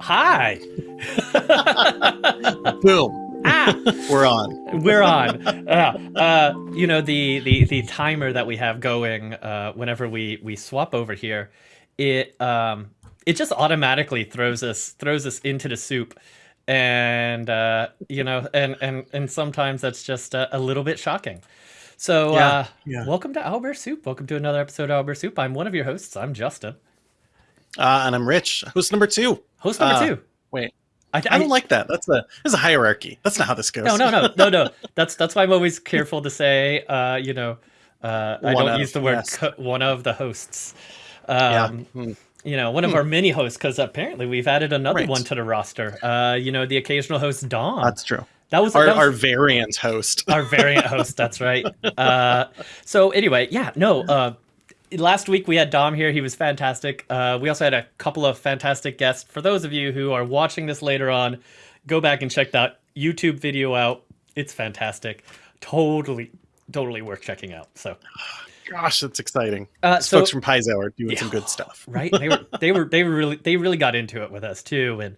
Hi. Boom. Ah, We're on. we're on. Uh, uh, you know the, the the timer that we have going uh, whenever we we swap over here, it um it just automatically throws us throws us into the soup, and uh, you know and and and sometimes that's just a, a little bit shocking. So Yeah, uh, yeah. welcome to Albert Soup. Welcome to another episode of Albert Soup. I'm one of your hosts. I'm Justin, Uh, and I'm Rich. Host number two. host number Uh, two. Wait, I, I don't like that. That's a there's a hierarchy. That's not how this goes. No, no, no, no, no. That's that's why I'm always careful to say, uh, you know, uh, I One don't of, use the word yes. one of the hosts. yeah. Um, Hmm. You know, one of our mini hosts, because apparently we've added another Right. one to the roster. Uh, you know, the occasional host Dawn. That's true. that was Our, that was our variant host. our variant host. That's right. Uh, so anyway, yeah, no. Uh, last week we had Dom here. He was fantastic. Uh, we also had a couple of fantastic guests. For those of you who are watching this later on, go back and check that YouTube video out. It's fantastic. Totally, totally worth checking out. So, Gosh, that's exciting. uh, so folks from Paizo are doing some good stuff. right they were they were they were really they really got into it with us too and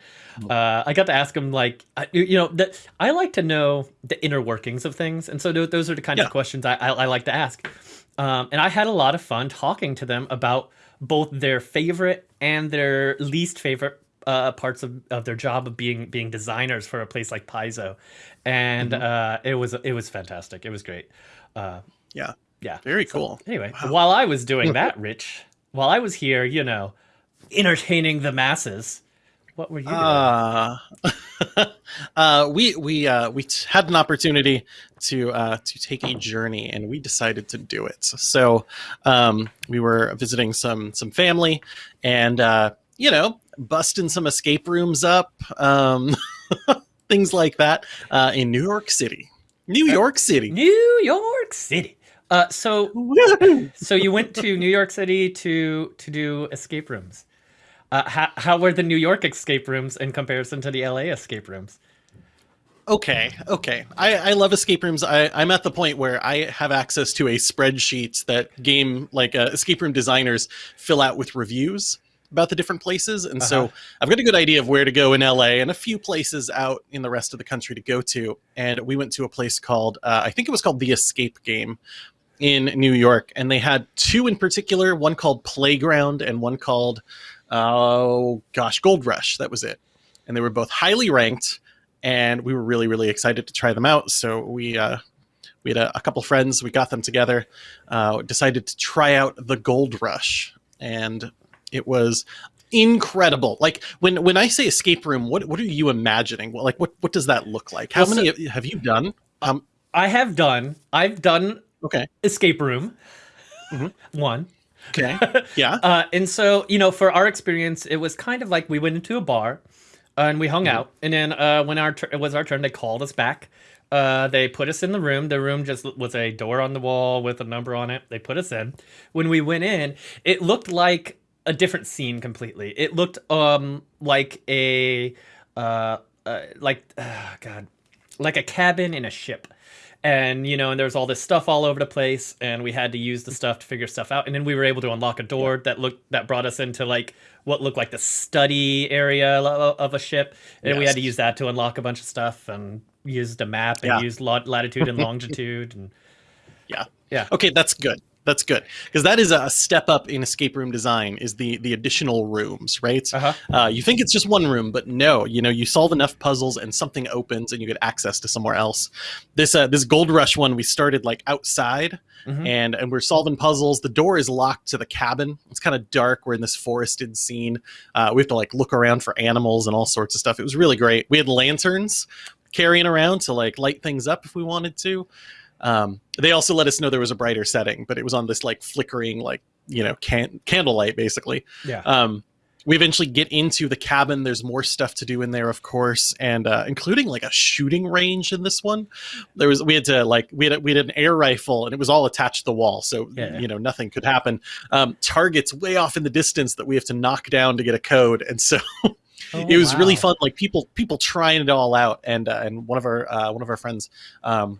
uh, i got to ask them like you you know that i like to know the inner workings of things and so those are the kind Yeah. of questions I, I, I like to ask um, and i had a lot of fun talking to them about both their favorite and their least favorite uh, parts of, of their job of being being designers for a place like Paizo, and uh, it was it was fantastic. It was great. Uh, Yeah. yeah, Very so, cool. Anyway, Wow. while I was doing that, Rich, while I was here, you know, entertaining the masses, what were you doing? Uh, uh, we we uh, we had an opportunity to uh, to take a journey, and we decided to do it. So um, we were visiting some some family, and uh, you know, busting some escape rooms up, um, things like that, uh, in New York City. New York City. New York City. Uh, so so you went to New York City to to do escape rooms. Uh, how, how were the New York escape rooms in comparison to the LA escape rooms? Okay, okay. I, I love escape rooms. I, I'm at the point where I have access to a spreadsheet that game like uh, escape room designers fill out with reviews about the different places, and so Uh-huh. I've got a good idea of where to go in LA and a few places out in the rest of the country to go to. And we went to a place called uh, I think it was called the Escape Game in New York, and they had two in particular. One called Playground and one called oh gosh Gold Rush. That was it, and they were both highly ranked and we were really really excited to try them out so we uh we had a, a couple friends we got them together uh decided to try out the gold rush and it was incredible like when when i say escape room what what are you imagining what like what what does that look like how Well, many have you done um I have done. I've done okay escape room. Mhm. One. Okay yeah Uh, and so, you know, for our experience, it was kind of like we went into a bar uh, and we hung Mhm. out. And then uh, when our it was our turn, they called us back. Uh, they put us in the room. The room just was a door on the wall with a number on it. They put us in. When we went in, it looked like a different scene completely. It looked um like a uh, uh like uh, God, like a cabin in a ship and you know and there was all this stuff all over the place and we had to use the stuff to figure stuff out and then we were able to unlock a door that looked that brought us into like what looked like the study area of a ship and we had to use that to unlock a bunch of stuff and used a map and Yeah. used lat- latitude and longitude and Yeah. Yeah. okay that's good that's good because that is a step up in escape room design is the the additional rooms right uh-huh Uh, you think it's just one room, but no. You know, you solve enough puzzles and something opens, and you get access to somewhere else. This uh, this Gold Rush one, we started like outside, Mhm. and and we're solving puzzles. The door is locked to the cabin. It's kind of dark. We're in this forested scene. Uh, we have to like look around for animals and all sorts of stuff. It was really great. We had lanterns carrying around to like light things up if we wanted to. Um, they also let us know there was a brighter setting, but it was on this like flickering like you know can- candlelight basically. yeah Um, we eventually get into the cabin. There's more stuff to do in there, of course, and uh, including like a shooting range in this one. There was we had to like we had a, we had an air rifle and it was all attached to the wall, so Yeah. you know nothing could happen. Um, targets way off in the distance that we have to knock down to get a code, and so Oh, it was really fun. Like people people trying it all out, and uh, and one of our uh, one of our friends um,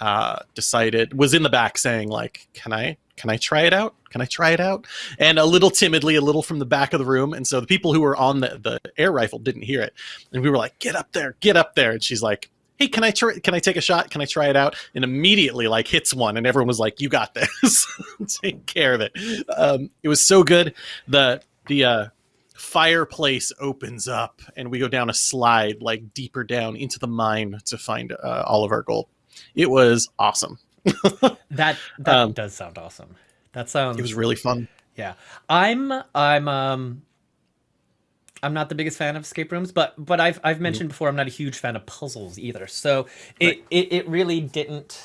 uh, decided was in the back saying like, "Can I can I try it out? Can I try it out? And a little timidly, a little from the back of the room. And so the people who were on the, the air rifle didn't hear it. And we were like, get up there, get up there. And she's like, hey, can I try, can I take a shot? Can I try it out? And immediately like hits one. And everyone was like, you got this. take care of it. Um, it was so good. The, the, uh, fireplace opens up and we go down a slide like deeper down into the mine to find uh, all of our gold. It was awesome. that that um, does sound awesome. That sounds. It was really fun. Yeah, I'm I'm um I'm not the biggest fan of escape rooms, but but I've I've mm-hmm. mentioned before I'm not a huge fan of puzzles either. So it right. it, it really didn't,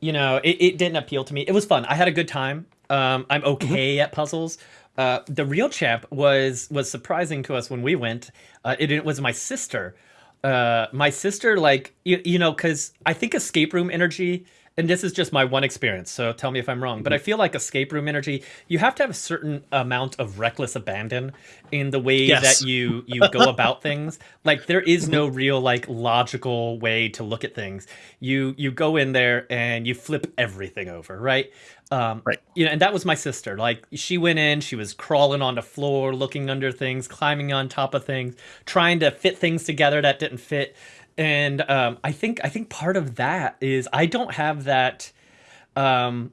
you know, it, it didn't appeal to me. It was fun. I had a good time. Um, I'm mm-hmm. okay mm-hmm. at puzzles. Uh, the real champ was was surprising to us when we went. Uh, it, it was my sister. Uh, my sister like you, you know because I think escape room energy and this is just my one experience, so tell me if I'm wrong, but I mm-hmm. feel like escape room energy, you have to have a certain amount of reckless abandon in the way yes. that you you go about things. Like there is no mm-hmm. real like logical way to look at things. You you go in there and you flip everything over, right? Um, right. You know, and that was my sister. Like she went in, she was crawling on the floor, looking under things, climbing on top of things, trying to fit things together that didn't fit and um, I think I think part of that is I don't have that. Um,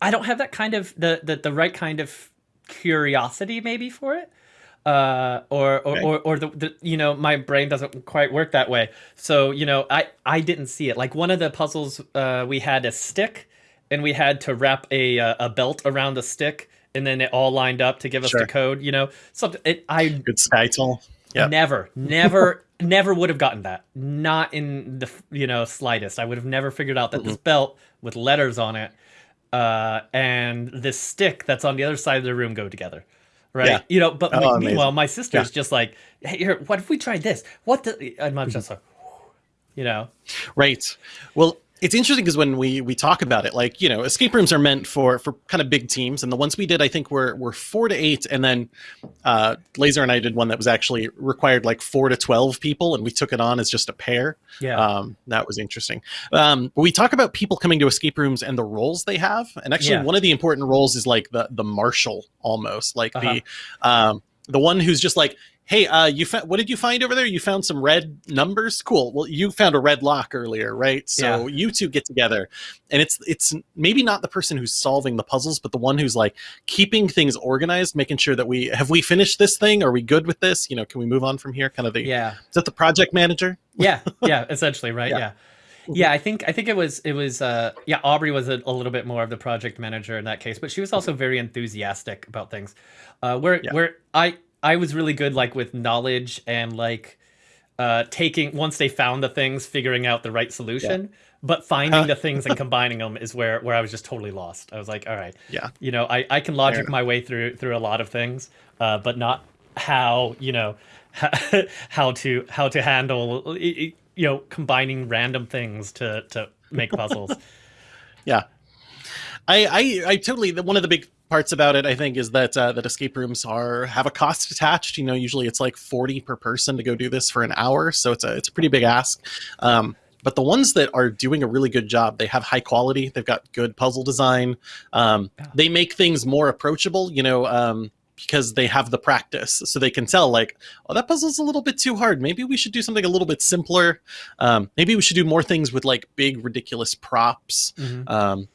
I don't have that kind of the, the the right kind of curiosity maybe for it. Uh, or or, or, or the, the, you know my brain doesn't quite work that way so you know i i didn't see it like one of the puzzles uh, we had a stick and we had to wrap a uh, a belt around the stick and then it all lined up to give us sure. the code you know something it i good title yeah never never never would have gotten that. Not in the you know slightest. I would have never figured out that mm-hmm. this belt with letters on it uh, and this stick that's on the other side of the room go together. Right. Yeah. You know, but oh, meanwhile, my sister's yeah. just like, hey, here, what if we tried this? What the? And I'm just like, you know. Right. Well, it's interesting because when we we talk about it, like you know, escape rooms are meant for for kind of big teams, and the ones we did, I think, were were four to eight, and then uh, Laser and I did one that was actually required like four to twelve people, and we took it on as just a pair. Yeah, um, that was interesting. Um, but we talk about people coming to escape rooms and the roles they have, and actually, yeah. one of the important roles is like the the marshal almost, like uh-huh. the um, the one who's just like hey, uh, you found what did you find over there? You found some red numbers. Cool. Well, you found a red lock earlier, right? So yeah. you two get together, and it's it's maybe not the person who's solving the puzzles, but the one who's like keeping things organized, making sure that we have we finished this thing. Are we good with this? You know, can we move on from here? Kind of the yeah. Is that the project manager? yeah, yeah, essentially, right? yeah. yeah yeah i think i think it was it was uh yeah aubrey was a, a, little bit more of the project manager in that case but she was also very enthusiastic about things uh where yeah. where i I was really good like with knowledge and like uh taking once they found the things, figuring out the right solution. Yeah. But finding the things and combining them is where where I was just totally lost. I was like, all right, yeah, you know, I I can logic my way through through a lot of things, uh, but not how you know how to how to handle you know combining random things to to make puzzles. yeah, I, I I totally one of the big parts about it, I think, is that uh, that escape rooms are have a cost attached. You know, usually it's like forty per person to go do this for an hour, so it's a it's a pretty big ask. Um, but the ones that are doing a really good job, they have high quality. They've got good puzzle design. Um, they make things more approachable. You know. Um, because they have the practice so they can tell like oh that puzzle's a little bit too hard maybe we should do something a little bit simpler um, maybe we should do more things with like big ridiculous props mm-hmm. um,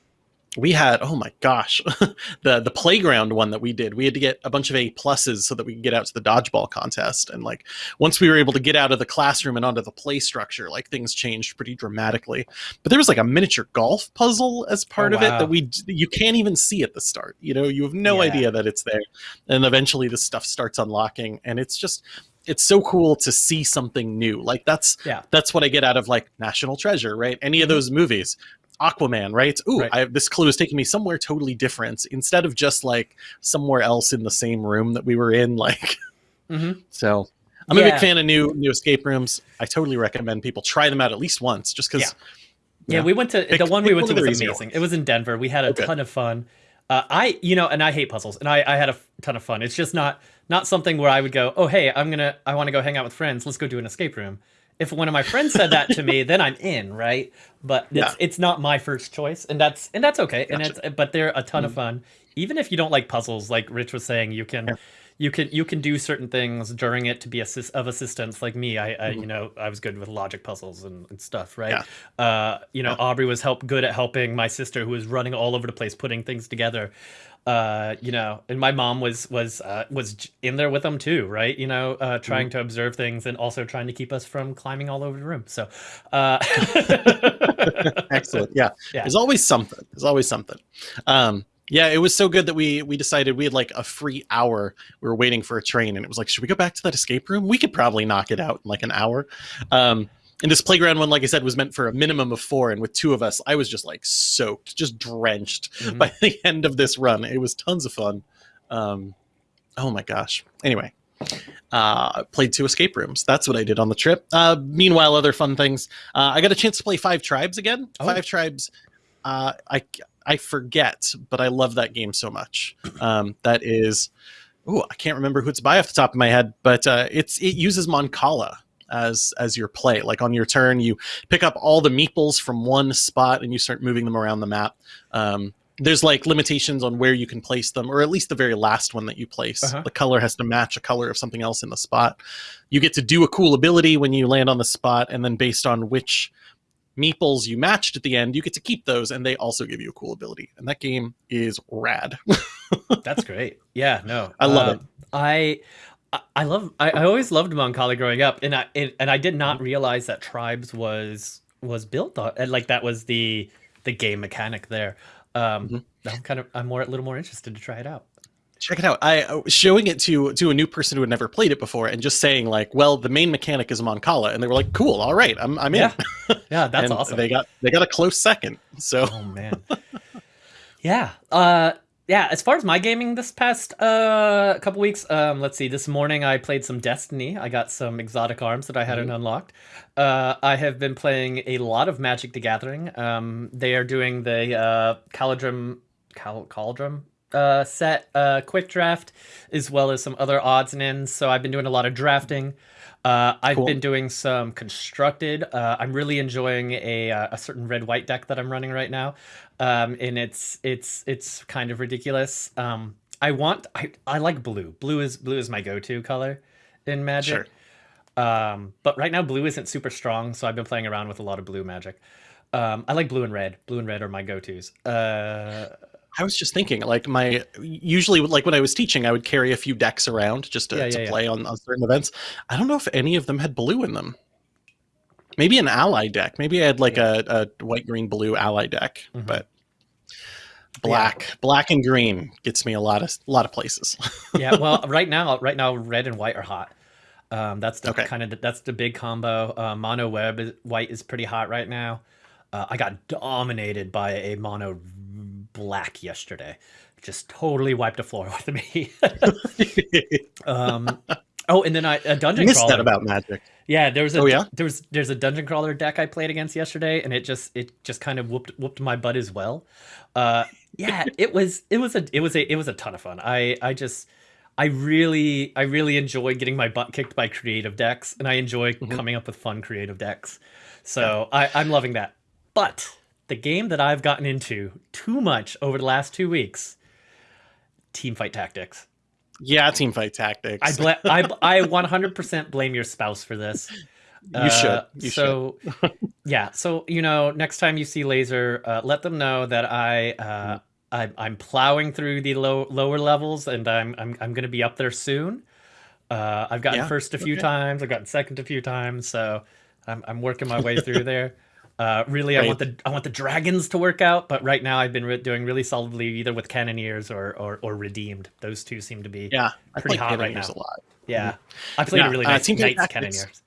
we had oh my gosh the the playground one that we did. We had to get a bunch of a pluses so that we could get out to the dodgeball contest. And like once we were able to get out of the classroom and onto the play structure like things changed pretty dramatically. But there was like a miniature golf puzzle as part oh, wow. of it that we you can't even see at the start. You know you have no yeah. idea that it's there. And eventually the stuff starts unlocking and it's just it's so cool to see something new. Like that's yeah. that's what i get out of like national treasure right? Any of mm-hmm. those movies Aquaman, right? Ooh, right. I, this clue is taking me somewhere totally different instead of just like somewhere else in the same room that we were in. Like, mm-hmm. so I'm yeah. a big fan of new new escape rooms. I totally recommend people try them out at least once, just because. Yeah. yeah, we went to pick, the one we went to was amazing. It was in Denver. We had a okay. ton of fun. Uh, I, you know, and I hate puzzles, and I, I had a ton of fun. It's just not not something where I would go, oh hey, I'm gonna, I want to go hang out with friends. Let's go do an escape room if one of my friends said that to me, then I'm in, right? But it's, Yeah. it's not my first choice, and that's and that's okay. And it's but they're a ton of Mhm. fun. Even if you don't like puzzles, like Rich was saying, you can Yeah. you can you can do certain things during it to be assist, of assistance. Like me, I, I you know I was good with logic puzzles and, and stuff, right? Yeah. Uh, you know. Aubrey was help good at helping my sister who was running all over the place, putting things together. Uh, you know, and my mom was was uh, was in there with them too, right? You know, uh, trying to observe things and also trying to keep us from climbing all over the room. So, uh, Excellent. Yeah. Yeah. There's always something. There's always something. Um, yeah, it was so good that we we decided we had like a free hour. We were waiting for a train, and it was like, should we go back to that escape room? We could probably knock it out in like an hour. Um, and this playground one, like I said, was meant for a minimum of four, and with two of us, I was just like soaked, just drenched Mhm. by the end of this run. It was tons of fun. Um, oh my gosh. Anyway, uh, played two escape rooms. That's what I did on the trip. Uh, meanwhile, other fun things. Uh, I got a chance to play Five Tribes again. Oh. Five Tribes. Uh, I I forget, but I love that game so much. Um, that is, oh, I can't remember who it's by off the top of my head, but uh, it's it uses Mancala as as your play. Like on your turn, you pick up all the meeples from one spot and you start moving them around the map. Um, there's like limitations on where you can place them, or at least the very last one that you place. Uh-huh. The color has to match a color of something else in the spot. You get to do a cool ability when you land on the spot, and then based on which meeples you matched at the end, you get to keep those, and they also give you a cool ability. And that game is rad. That's great. Yeah, no, I love Um, I. I- I love. I, I always loved Mancala growing up, and I and, and I did not realize that Tribes was was built on, and like that was the the game mechanic there. Um, Mhm. I'm kind of I'm more a little more interested to try it out. check it out. I uh, showing it to to a new person who had never played it before, and just saying like, "Well, the main mechanic is Mancala," and they were like, "Cool, all right, I'm I'm in." Yeah, yeah, that's And awesome. They got they got a close second. So Oh man. yeah. Uh yeah, as far as my gaming this past uh couple weeks, um let's see, this morning I played some Destiny. I got some exotic arms that I hadn't unlocked. Uh I have been playing a lot of Magic the Gathering. Um they are doing the uh Caladrim Cal- uh set uh quick draft as well as some other odds and ends. So I've been doing a lot of drafting. Uh, I've Cool. been doing some constructed. Uh, I'm really enjoying a uh, a certain red white deck that I'm running right now, um, and it's it's it's kind of ridiculous. Um, I want I, I like blue. Blue is blue is my go to color in Magic. Um, but right now blue isn't super strong, so I've been playing around with a lot of blue Magic. Um, I like blue and red. Blue and red are my go tos. I was just thinking, like my usually like when I was teaching, I would carry a few decks around just to, Yeah, to yeah, yeah. play on, on certain events. I don't know if any of them had blue in them. Maybe an ally deck. Maybe I had like a, a white, green, blue ally deck, Mhm. but black, black and green gets me a lot of a lot of places. yeah, well, right now, right now, red and white are hot. Um, that's the Okay. kind of that's the big combo. Uh, mono web is, white is pretty hot right now. Uh, I got dominated by a mono black yesterday. Just totally wiped the floor with me. um, oh, and then I a I dungeon missed crawler. that about Magic. Yeah, there was a Oh, yeah? there was there's a dungeon crawler deck I played against yesterday, and it just it just kind of whooped whooped my butt as well. Uh, yeah, it was it was a it was a it was a ton of fun. I I just I really I really enjoy getting my butt kicked by creative decks, and I enjoy Mhm. coming up with fun creative decks. So I, I'm loving that. But the game that I've gotten into too much over the last two weeks, Team Fight Tactics. Yeah, team fight tactics. I bla- I I 100% blame your spouse for this. you should. Uh, You should. so yeah, so you know, next time you see Laser, uh, let them know that I uh, I I'm plowing through the low lower levels, and I'm I'm I'm going to be up there soon. Uh, I've gotten Yeah, first a few okay. times, I've gotten second a few times, so I'm I'm working my way through there. Uh, really, I want the I want the dragons to work out, but right now I've been re- doing really solidly either with cannoneers or, or or redeemed. Those two seem to be Yeah, pretty hot right now. a lot. yeah. I played Yeah, a really uh, nice Knights cannoneers.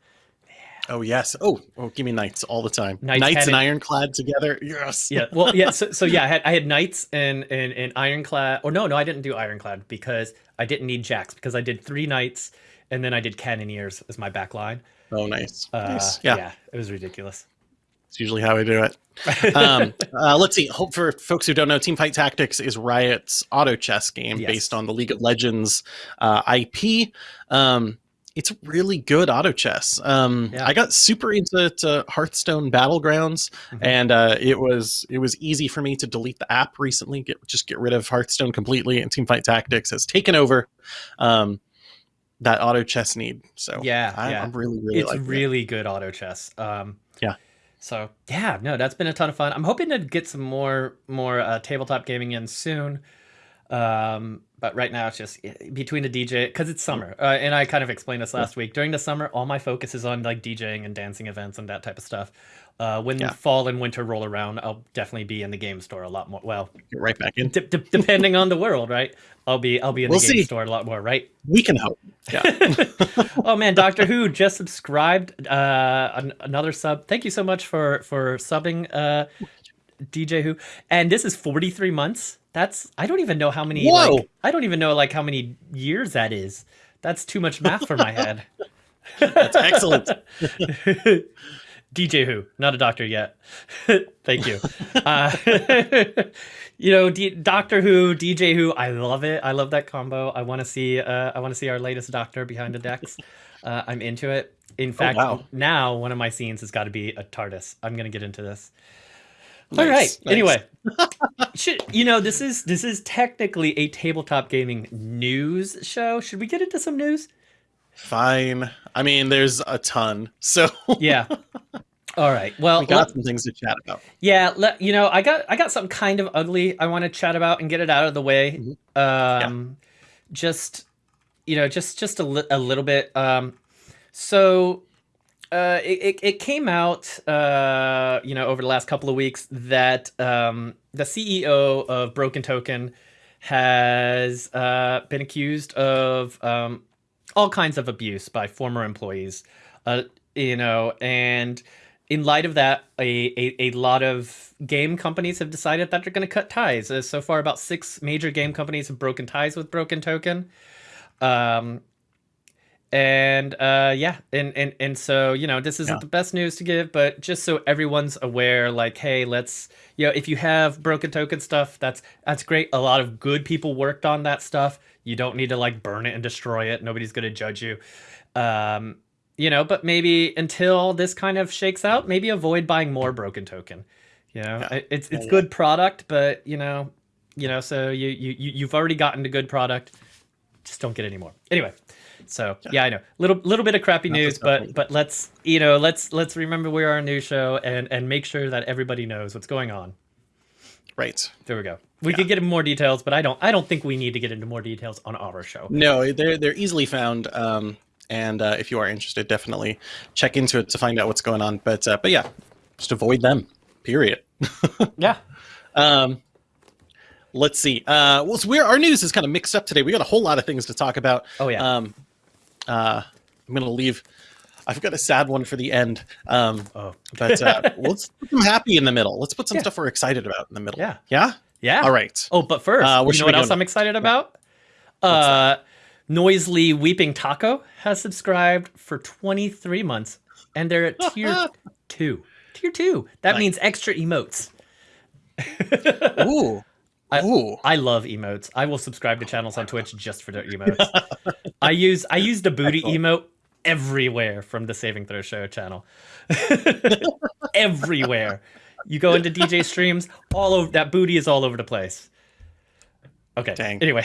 Oh yes. Oh, oh, give me knights all the time. Knights, Knights, and ironclad together. Yes. yeah well yeah so, so yeah i had i had knights and and, and ironclad or no no i didn't do ironclad because i didn't need jacks because i did three knights and then i did cannoneers as my back line Oh, nice. uh, nice. Yeah, yeah it was ridiculous it's usually how I do it. um, uh, let's see. Hope for folks who don't know, Teamfight Tactics is Riot's auto chess game Yes. based on the League of Legends uh, IP. Um, it's really good auto chess. Um, Yeah. I got super into to Hearthstone Battlegrounds, Mhm. and uh, it was it was easy for me to delete the app recently. Get just get rid of Hearthstone completely, and Teamfight Tactics has taken over um, that auto chess need. So Yeah, I, yeah. I'm really really it's liking it. really good auto chess. Um, Yeah. So yeah, no, that's been a ton of fun. I'm hoping to get some more more uh, tabletop gaming in soon. Um, but right now it's just eh, between the DJ because it's summer, uh, and I kind of explained this last week. During the summer, all my focus is on like DJing and dancing events and that type of stuff. Uh, when Yeah. fall and winter roll around, I'll definitely be in the game store a lot more. Well, Get right back in. d- d- depending on the world, right? I'll be I'll be in We'll the game see. store a lot more, right? We can hope. Yeah. oh man, Doctor Who just subscribed. Uh, an- another sub. Thank you so much for for subbing, uh, DJ Who. And this is forty three months. That's I don't even know how many. Whoa. Like, I don't even know like how many years that is. That's too much math for my head. That's excellent. DJ Who, not a doctor yet. Thank you. Uh, you know, D- Doctor Who, DJ Who, I love it. I love that combo. I want to see. Uh, I want to see our latest Doctor behind the decks. Uh, I'm into it. In fact, wow. now one of my scenes has got to be a TARDIS. I'm gonna get into this. All Nice, right. nice. Anyway, should you know this is this is technically a tabletop gaming news show? Should we get into some news? Fine. I mean, there's a ton, so Yeah. All right. Well, we got let- some things to chat about. Yeah, let, you know, I got I got something kind of ugly I want to chat about and get it out of the way. Mhm. Um just you know, just just a, li- a little bit um so uh it, it, it came out uh you know over the last couple of weeks that um the CEO of Broken Token has uh been accused of um all kinds of abuse by former employees. Uh you know, and in light of that, a, a, a lot of game companies have decided that they're going to cut ties. Uh, so far, about six major game companies have broken ties with Broken Token. Um, and uh, yeah, and, and and so you know, this isn't Yeah. the best news to give, but just so everyone's aware, like, hey, let's you know, if you have Broken Token stuff, that's that's great. A lot of good people worked on that stuff. You don't need to like burn it and destroy it. Nobody's going to judge you. Um, you know, but maybe until this kind of shakes out, maybe avoid buying more broken token. You know, Yeah. It- it's Yeah, it's yeah. good product, but you know, you know, so you you you- you've already gotten a good product, just don't get any more. Anyway, so yeah, Yeah. I know little little bit of crappy Not news, but but let's you know let's let's remember we are a new show and and make sure that everybody knows what's going on. Right. There we go. We Yeah. could get into more details, but I don't I don't think we need to get into more details on our show. No, they're they're easily found. Um, and uh, if you are interested, definitely check into it to find out what's going on. But uh, but yeah, just avoid them. Period. Yeah. Um, let's see. Uh, well, so we're, our news is kind of mixed up today. We got a whole lot of things to talk about. Oh yeah. Um, uh, I'm gonna leave. I've got a sad one for the end. Um, oh but uh, let's put some happy in the middle. Let's put some Yeah. stuff we're excited about in the middle. yeah. Yeah. Yeah. All right. Oh, but first, Uh, you know what else? I'm excited about? Uh, Noisely Weeping Taco has subscribed for 23 months, and they're at tier two. Tier two. That Nice. means extra emotes. Ooh. I- Ooh. I love emotes. I will subscribe to channels on Twitch just for their emotes. I use I use the booty emote everywhere from the Saving Throw Show channel. everywhere. You go into DJ streams, all over that booty is all over the place. Okay. Dang. Anyway.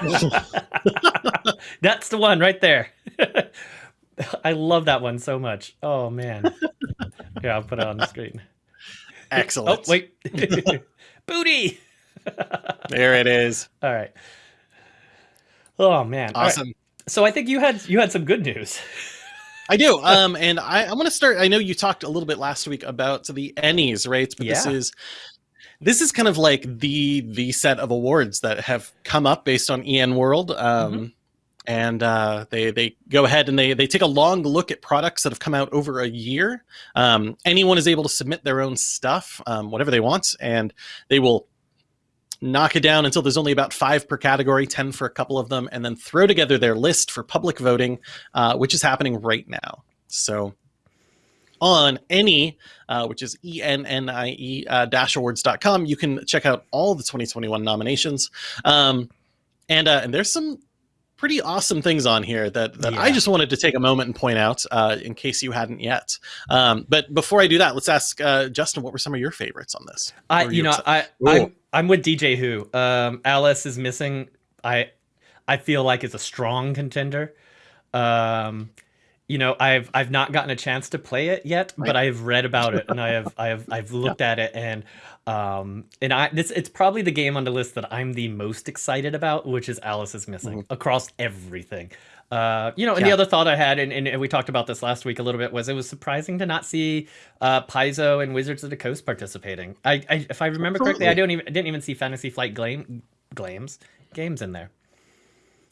That's the one right there. I love that one so much. Oh man. Yeah, I'll put it on the screen. Excellent. Oh wait. booty. There it is. All right. Oh man. Right. So I think you had you had some good news. I do. Um, and I, I'm going to start. I know you talked a little bit last week about the Ennies, right? But this is this is kind of like the the set of awards that have come up based on EN World. Um, Mm-hmm. And uh, they they go ahead and they they take a long look at products that have come out over a year. Um, anyone is able to submit their own stuff, um, whatever they want, and they will knock it down until there's only about five per category, 10 for a couple of them, and then throw together their list for public voting, uh, which is happening right now. So on any, uh, which is E-N-N-I-E uh, dash awards.com, you can check out all the 2021 nominations. Um, and, uh, and there's some pretty awesome things on here that, that I just wanted to take a moment and point out uh, in case you hadn't yet. Um, but before I do that, let's ask uh, Justin, what were some of your favorites on this? I, What you know, exci- I, Ooh. I'm, I'm with DJ Who. Um, Alice is missing. I, I feel like it's a strong contender. Um, you know, I've, I've not gotten a chance to play it yet, Right. but I've read about it and I have, I have, I've looked at it and, um, and I, this, it's probably the game on the list that I'm the most excited about, which is Alice is missing across everything. Uh, you know, and the Mm-hmm. Other thought I had, and, and we talked about this last week a little bit, was it was surprising to not see uh, Paizo and Wizards of the Coast participating. I, I if I remember correctly, I don't even I didn't even see Fantasy Flight Glame, Glames games in there.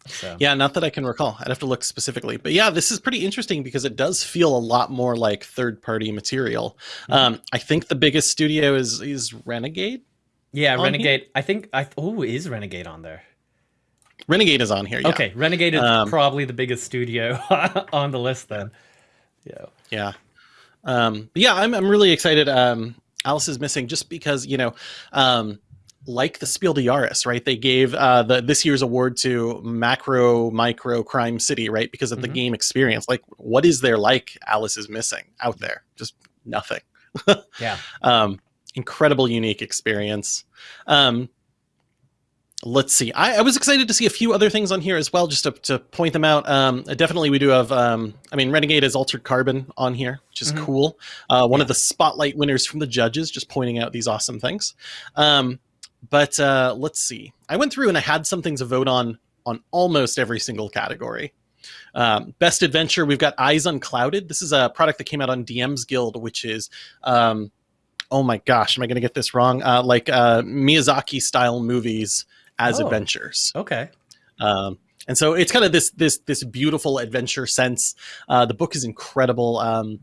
So Yeah, not that I can recall. I'd have to look specifically. But yeah, this is pretty interesting because it does feel a lot more like third party material. Mm-hmm. Um, I think the biggest studio is is Renegade. yeah, Renegade. I think I oh is Renegade on there. Renegade is on here. Yeah. Okay, Renegade is Um, probably the biggest studio on the list then. Yeah. Yeah. Um, yeah, I'm, I'm really excited. Um, Alice is missing just because, you know, um, like the Spiel des Jahres, right? They gave uh, the this year's award to Macro Micro Crime City, right? Because of the Mhm. game experience. Like, what is there like Alice is missing out there? Just nothing. Yeah. um, incredible, unique experience. Um, let's see. I, I was excited to see a few other things on here as well, just to, to point them out. Um, definitely, we do have. Um, I mean, Renegade has Altered Carbon on here, which is Mhm. cool. Uh, one Yeah. of the spotlight winners from the judges, just pointing out these awesome things. Um, but uh, let's see. I went through and I had some things to vote on on almost every single category. Um, best adventure, we've got Eyes Unclouded. This is a product that came out on DM's Guild, which is, um, oh my gosh, am I going to get this wrong? Uh, like uh, Miyazaki style movies as Oh. adventures. Okay. Um, and so it's kind of this this this beautiful adventure sense. Uh, the book is incredible. Um,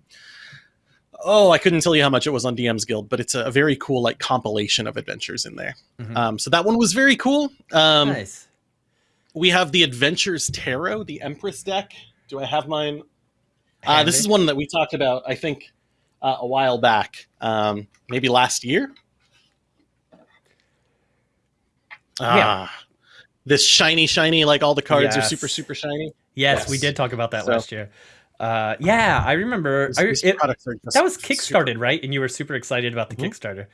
oh, I couldn't tell you how much it was on DM's Guild, but it's a, very cool like compilation of adventures in there. Mhm. Um, so that one was very cool. Um, nice. we have the Adventures Tarot, the Empress deck. Do I have mine? Uh, this is one that we talked about, I think, uh, a while back, um, maybe last year. Ah, this shiny, shiny, like all the cards are super, super shiny. Yes, we did talk about that So- last year. Uh, yeah, I remember. These- I, these it, that was super- kickstarted, right? And you were super excited about the Mhm. Kickstarter.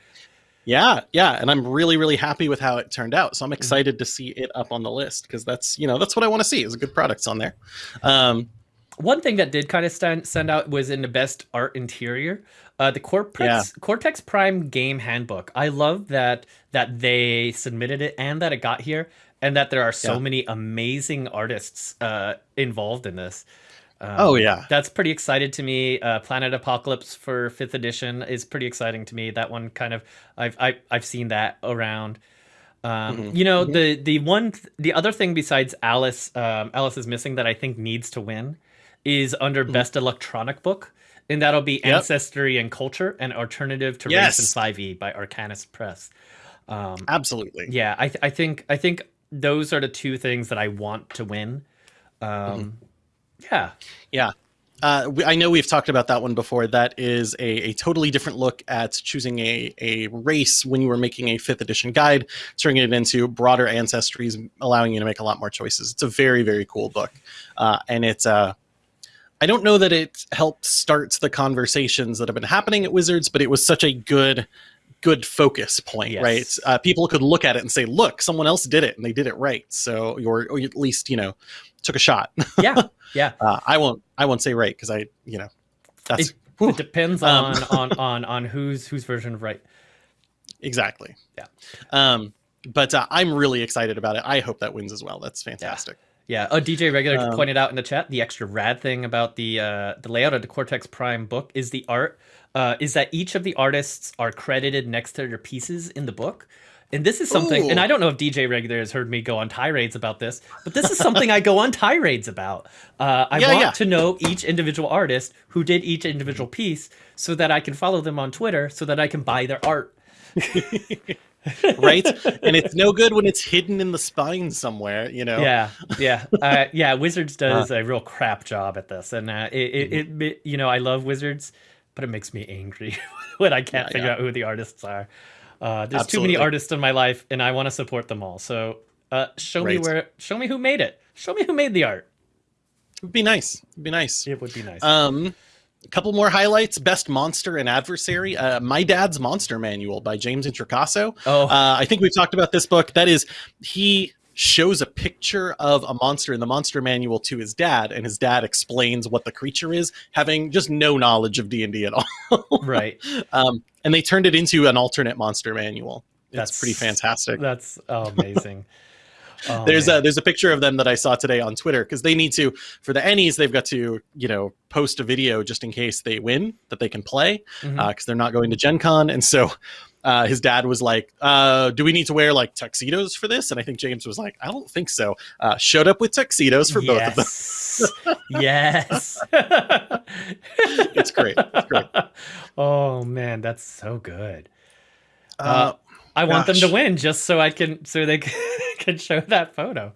Yeah, yeah, and I'm really, really happy with how it turned out. Mm-hmm. So I'm excited to see it up on the list because that's you know that's what I want to see is good products on there. Um, One thing that did kind of stand, send out was in the best art interior, uh, the Cortex Cortex Prime game handbook. I love that that they submitted it and that it got here, and that there are so Yeah. many amazing artists uh, involved in this. Um, oh yeah, That's pretty excited to me. Uh, Planet Apocalypse for fifth edition is pretty exciting to me. That one kind of I've I, I've seen that around. Um, Mhm. You know the the one th- the other thing besides Alice um, Alice is missing that I think needs to win is under Mhm. best electronic book, and that'll be Yep. Ancestry and Culture, an alternative to Yes. Race and Five E by Arcanist Press. Um, absolutely. yeah, I th- I think I think those are the two things that I want to win. Um, Yeah. Yeah. Uh, we, I know we've talked about that one before. That is a, a totally different look at choosing a, a race when you were making a fifth edition guide, turning it into broader ancestries, allowing you to make a lot more choices. It's a very, very cool book. Uh, and it's, uh, I don't know that it helped start the conversations that have been happening at Wizards, but it was such a good, good focus point, Yes. right? Uh, people could look at it and say, look, someone else did it and they did it right. So, or, or at least, you know, took a shot. Yeah. Yeah. Uh, I won't. I won't say right because I, you know, that's It- It depends Um, on, on on on whose whose version of right. exactly. Yeah. Um, but uh, I'm really excited about it. I hope that wins as well. That's fantastic. Yeah. Oh, DJ Regular Um, pointed out in the chat the extra rad thing about the uh, the layout of the Cortex Prime book is the art. Uh, is that each of the artists are credited next to their pieces in the book. And this is something, and I don't know if DJ Regular has heard me go on tirades about this, but this is something I go on tirades about. Uh, I Yeah, want yeah. to know each individual artist who did each individual piece so that I can follow them on Twitter so that I can buy their art. right? and it's no good when it's hidden in the spine somewhere. You know. Yeah, yeah, uh, yeah. Wizards does a real crap job at this, and uh, it, it, Mm-hmm. it, you know, I love Wizards, but it makes me angry when I can't Yeah, figure yeah. out who the artists are. Uh, there's too many artists in my life, and I want to support them all. So Uh, show me where. Show me who made it. Show me who made the art. It'd be nice. It'd be nice. It would be nice. Um, a couple more highlights: Best Monster and Adversary. Uh, My Dad's Monster Manual by James Introcaso. oh, Uh, I think we've talked about this book. That is, he shows a picture of a monster in the monster manual to his dad, and his dad explains what the creature is, having just no knowledge of D and D at all. right. um, and they turned it into an alternate monster manual. It's That's- pretty fantastic. That's amazing. Oh, there's man. a there's a picture of them that I saw today on Twitter because they need to for the Ennies they've got to you know post a video just in case they win that they can play because Mhm. they're not going to Gen Con and so uh, his dad was like uh, do we need to wear like tuxedos for this? And I think James was like I don't think so. Uh, showed up with tuxedos for both of them. Yes. it's great. It's great. Oh man, that's so good. uh, I want them to win just so I can so they can, show that photo.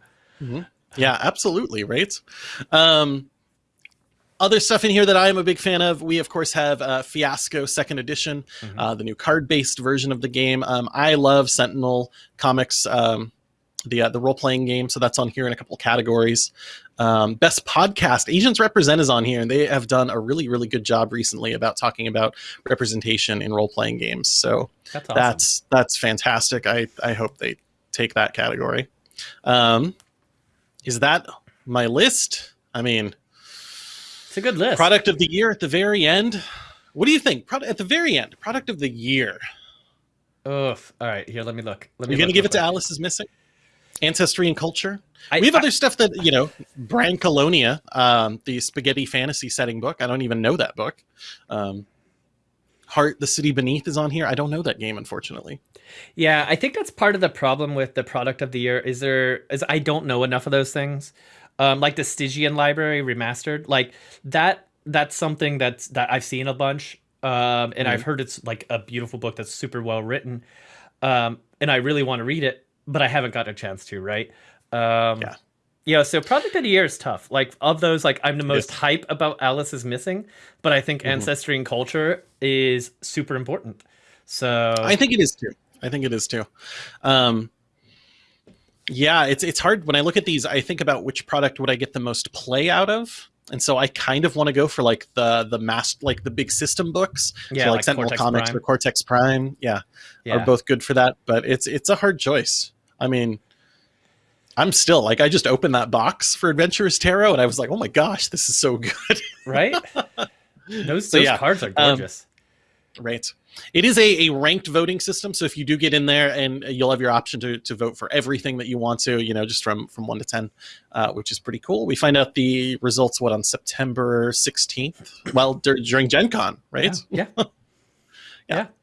Yeah, absolutely, right? Um other stuff in here that I am a big fan of. We of course have uh, Fiasco Second Edition, Mhm. uh, the new card-based version of the game. Um, I love Sentinel Comics, um, the uh, the role-playing game, so that's on here in a couple categories. Um, best podcast, Asians Represent is on here, and they have done a really really good job recently about talking about representation in role-playing games. So That's awesome. that's that's fantastic. I I hope they take that category. Um, is that my list? I mean, a good list. product of the year at the very end. What do you think? Product at the very end, product of the year. Oof. All right, here. Let me look. Let me. You're gonna give it to. Alice is missing. Ancestry and culture. I, we have I- other stuff that you know. Brancalonia, um, the spaghetti fantasy setting book. I don't even know that book. Um, Heart, the city beneath is on here. I don't know that game, unfortunately. Yeah, I think that's part of the problem with the product of the year. Is there is I don't know enough of those things. Um, like the Stygian Library remastered, like that. That's something that's that I've seen a bunch, um, and I've heard it's like a beautiful book that's super well written, um, and I really want to read it, but I haven't got a chance to. Right? Um, Yeah. Yeah, so Project of the year is tough. Like of those, like I'm the most Yes. hype about Alice is missing, but I think Mhm. ancestry and culture is super important. So I think it is too. I think it is too. Um, yeah, it's it's hard when I look at these. I think about which product would I get the most play out of, and so I kind of want to go for like the the mass like the big system books. yeah, so like, like Sentinel Cortex Comics Prime. or Cortex Prime. Yeah, yeah. are both good for that. But it's it's a hard choice. I mean, I'm still like I just opened that box for Adventurous Tarot, and I was like, oh my gosh, this is so good. right? Those, So, those yeah, cards are um, gorgeous. Right. It is a, a ranked voting system. So if you do get in there and you'll have your option to, to vote for everything that you want to, you know, just from, from one to 10, uh, which is pretty cool. We find out the results, what, on September 16th? Well, dur- during Gen Con, right? Yeah. yeah.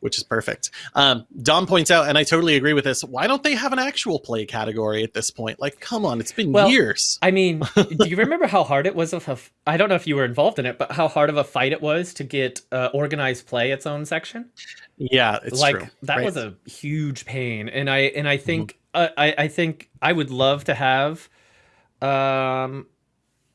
Which is perfect. Um, Dom points out, and I totally agree with this, why don't they have an actual play category at this point? Like, come on, it's been Well, years. I mean, do you remember how hard it was of a, I don't know if you were involved in it, but how hard of a fight it was to get uh, organized play its own section? Yeah, it's like true. that right? was a huge pain and i and i think uh, i i think i would love to have um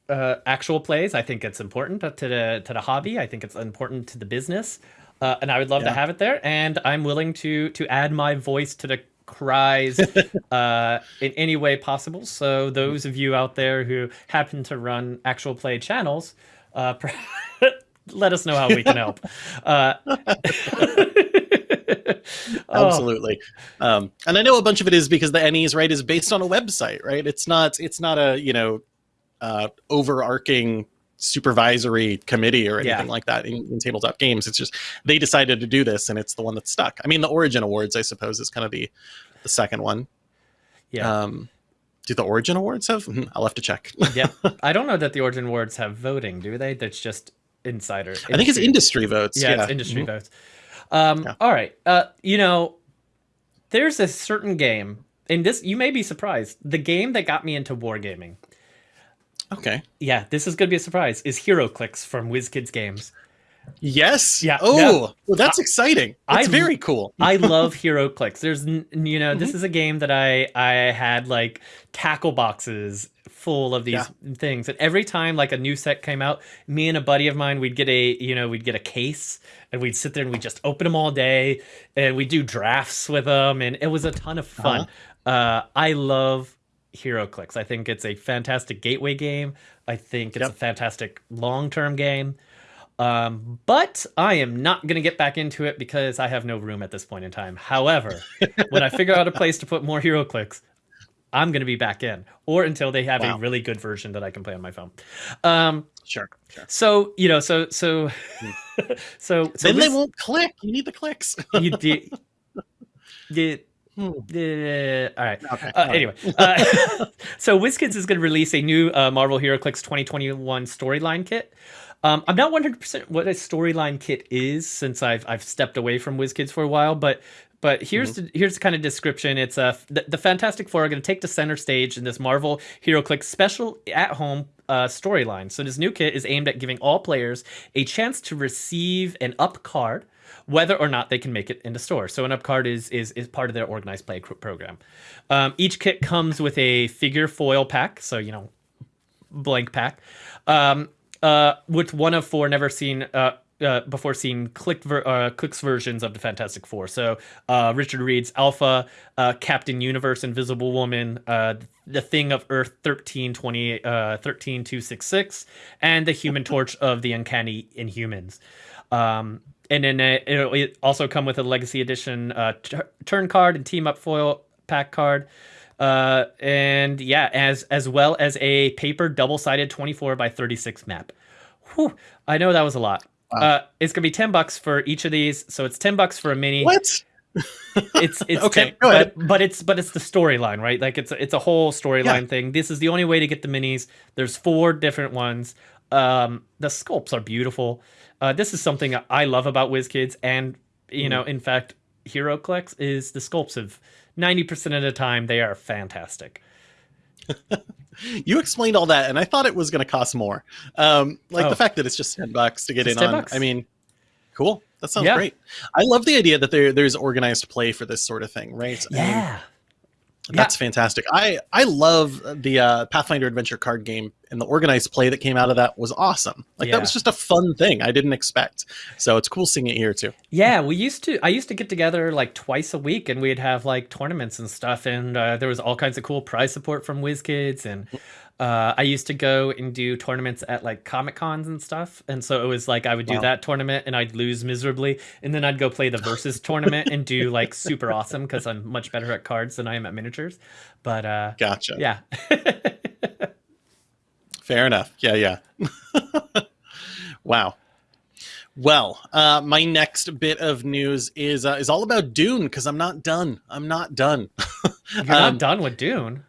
uh actual plays i think it's important to the to the hobby i think it's important to the business uh, and i would love to have it there and i'm willing to to add my voice to the cries uh in any way possible. So those of you out there who happen to run actual play channels uh let us know how we can help. Uh oh, absolutely. Um, and i know a bunch of it is because the Ennies right is based on a website right? It's not it's not a you know uh, overarching supervisory committee or anything Yeah. like that in, in tabletop games. It's just they decided to do this and it's the one that's stuck. I mean the origin awards i suppose is kind of the the second one. Yeah. Um do the origin awards have Hmm, i'll have to check. Yeah. I don't know that the origin awards have voting do they? That's just insider i think it's industry. votes yeah, yeah, it's industry Mhm. votes. Um Yeah. all right uh you know there's a certain game and this you may be surprised the game that got me into wargaming okay. Yeah this is gonna be a surprise is HeroClix from WizKids games. Yes? Yeah, oh well that's exciting. That's I- very cool. I love HeroClix. There's, you know, this is a game that I I had like tackle boxes full of these Yeah. things, and every time like a new set came out, me and a buddy of mine, we'd get a, you know, we'd get a case, and we'd sit there and we'd just open them all day, and we'd do drafts with them, and it was a ton of fun. Uh, I love HeroClix. I think it's a fantastic gateway game. I think it's Yep. a fantastic long term game. Um, but I am not going to get back into it because I have no room at this point in time. However, when I figure out a place to put more HeroClix, I'm going to be back in, or until they have Wow. a really good version that I can play on my phone. Um, Sure, sure. so you know, so so so, so then they won't click. You need the clicks. you did. did Hmm. uh, all right. Okay, Uh, all right. anyway, uh, so WizKids is going to release a new uh, Marvel HeroClix 2021 storyline kit. Um, I'm not 100% what a storyline kit is since I've I've stepped away from WizKids for a while, but but here's Mm-hmm. the here's the kind of description. It's uh, the, the Fantastic Four are going to take the center stage in this Marvel HeroClix special at home uh, storyline. So this new kit is aimed at giving all players a chance to receive an up card whether or not they can make it into store. So an up card is is is part of their organized play program. Um, each kit comes with a figure foil pack, so you know, blank pack, um, uh, with one of four never seen. Uh, uh, before seen ver- uh, clicks versions of the Fantastic Four. So uh, Richard Reed's Alpha, uh, Captain Universe, Invisible Woman, uh, the Thing of Earth 1320, uh, 13266, and the Human Torch of the Uncanny Inhumans. Um, and then uh, it'll also come with a Legacy Edition uh, turn card and team up foil pack card. Uh, and yeah, as as well as a paper double sided 24 by 36 map. Whew, I know that was a lot. Wow. Uh, it's gonna be 10 bucks for each of these, so it's 10 bucks for a mini. What? It's it's Okay, 10 go ahead. but, but it's but it's the storyline, right? Like it's it's a whole storyline thing. This is the only way to get the minis. There's four different ones. Um, the sculpts are beautiful. Uh, this is something I love about WizKids, and you know, in fact, HeroClix is the sculpts of 90% of the time they are fantastic. You explained all that, and I thought it was going to cost more. Um, like Oh. the fact that it's just ten bucks to get Just in on. bucks. I mean, cool. That sounds Yeah. great. I love the idea that there there's organized play for this sort of thing, right? I mean, Yeah. that's fantastic. I I love the uh, Pathfinder Adventure card game, and the organized play that came out of that was awesome. Like Yeah. that was just a fun thing I didn't expect. So it's cool seeing it here too. Yeah, we used to. I used to get together like twice a week, and we'd have like tournaments and stuff. And uh, there was all kinds of cool prize support from WizKids, and uh, I used to go and do tournaments at like Comic Cons and stuff. And so it was like I would do Wow. that tournament, and I'd lose miserably, and then I'd go play the versus tournament and do like super awesome because I'm much better at cards than I am at miniatures. But uh, Gotcha. yeah, Fair enough. Yeah, yeah. wow. Well, uh, my next bit of news is uh, is all about Dune because I'm not done. I'm not done. you're Um, not done with Dune.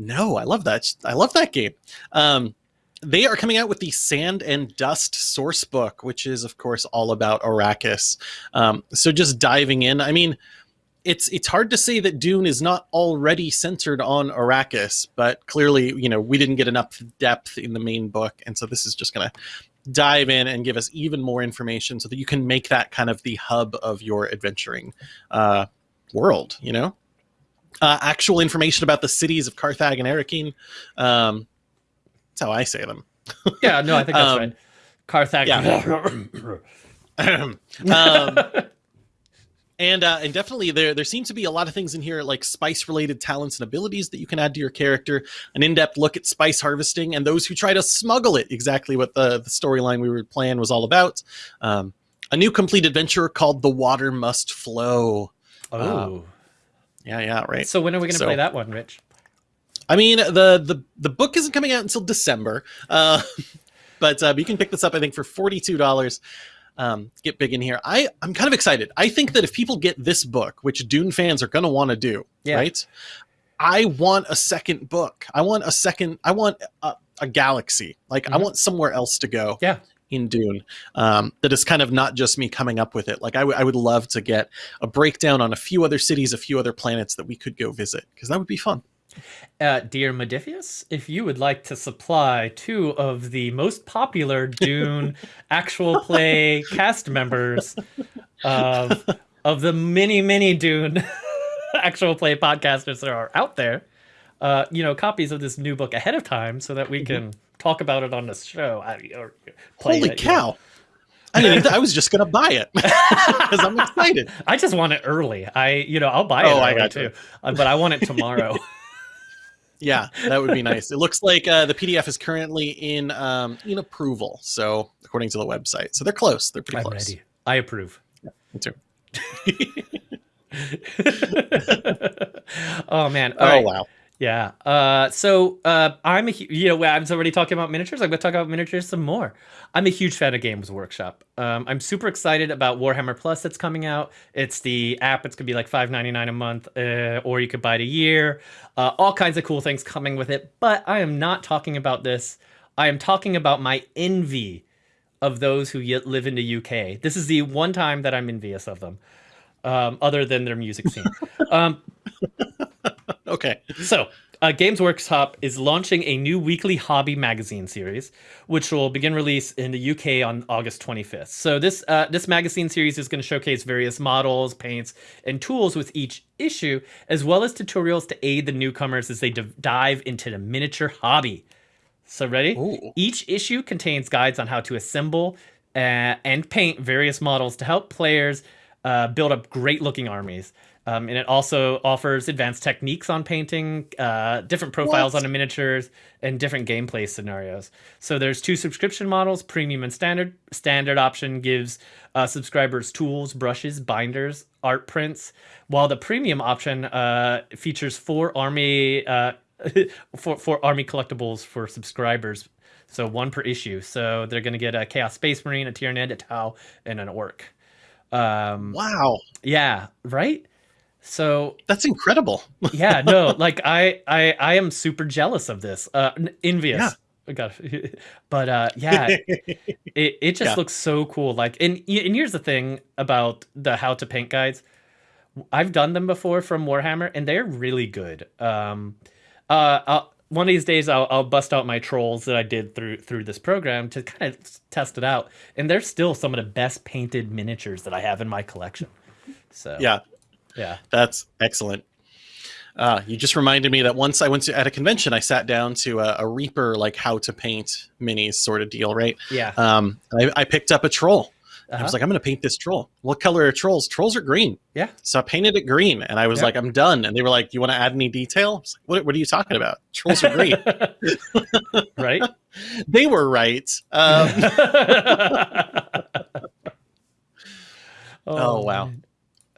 No, I love that. I love that game. Um, they are coming out with the Sand and Dust source book, which is, of course, all about Arrakis. Um, so just diving in, I mean, it's it's hard to say that Dune is not already centered on Arrakis, but clearly, you know, we didn't get enough depth in the main book, and so this is just going to dive in and give us even more information so that you can make that kind of the hub of your adventuring uh, world. You know uh, actual information about the cities of Carthage and Arrakeen. Um, that's how I say them. Yeah, no, I think that's um, right. Carthage. um, and uh, and definitely there there seems to be a lot of things in here like spice related talents and abilities that you can add to your character. An in depth look at spice harvesting and those who try to smuggle it. Exactly what the the storyline we were playing was all about. Um, a new complete adventure called The Water Must Flow. oh. Yeah, yeah, right. So when are we going to So- play that one, Rich? I mean, the the the book isn't coming out until December, uh, but uh, you can pick this up. I think for forty two dollars. Um, get big in here. I I'm kind of excited. I think that if people get this book, which Dune fans are going to want to do, Yeah. right? I want a second book. I want a second. I want a, a galaxy. Like I Mhm. want somewhere else to go. Yeah. In Dune, um, that is kind of not just me coming up with it. Like I would love to get a breakdown on a few other cities, a few other planets that we could go visit because that would be fun. Uh, dear Modiphius, if you would like to supply two of the most popular Dune actual play cast members of of the many many Dune actual play podcasters that are out there, uh, you know, copies of this new book ahead of time so that we can talk about it on the show. I- or Holy it, you know. cow! I mean, I was just gonna buy it because I'm excited. I just want it early. I, you know, I'll buy it Oh, I got too. Uh, but I want it tomorrow. Yeah, that would be nice. It looks like uh, the PDF is currently in um, in approval. So according to the website, so they're close. They're pretty I'm close. ready. I approve. Me too. oh man! Oh All right. wow. Yeah. Uh, so uh, I'm a you know I was already talking about miniatures. I'm going to talk about miniatures some more. I'm a huge fan of Games Workshop. Um, I'm super excited about Warhammer Plus that's coming out. It's the app. It's going to be like $5.99 a month, uh, or you could buy it a year. Uh, all kinds of cool things coming with it. But I am not talking about this. I am talking about my envy of those who yet live in the UK. This is the one time that I'm envious of them, um, other than their music scene. um, Okay. so, uh, Games Workshop is launching a new weekly hobby magazine series, which will begin release in the UK on August 25th. So this uh, this magazine series is going to showcase various models, paints, and tools with each issue, as well as tutorials to aid the newcomers as they dive into the miniature hobby. So ready? Ooh. Each issue contains guides on how to assemble uh, and paint various models to help players uh, build up great looking armies. Um, and it also offers advanced techniques on painting, uh, different profiles What? on the miniatures, and different gameplay scenarios. So there's two subscription models, premium and standard. Standard option gives uh, subscribers tools, brushes, binders, art prints, while the premium option uh, features four army uh, for for army collectibles for subscribers. So one per issue. So they're gonna get a Chaos Space Marine, a Tyranid, a Tau, and an Orc. Um, Wow. yeah, right. So That's incredible. yeah, no, like I I I am super jealous of this. Uh, envious. Yeah. I got, but uh, yeah, it it just Yeah. looks so cool. Like, and and here's the thing about the how to paint guides. I've done them before from Warhammer, and they're really good. Um, uh, I'll, one of these days, I'll, I'll bust out my trolls that I did through through this program to kind of test it out, and they're still some of the best painted miniatures that I have in my collection. So yeah, yeah, that's excellent. Uh, you just reminded me that once I went to at a convention, I sat down to a, a Reaper like how to paint minis sort of deal, right? yeah. Um, I, I picked up a troll. I Uh-huh. was like, I'm going to paint this troll. What color are trolls? Trolls are green. Yeah. So I painted it green, and I was Yeah. like, I'm done. And they were like, You want to add any detail? I was like, what, what are you talking about? Trolls are green. right? they were right. Um, Oh, wow. man.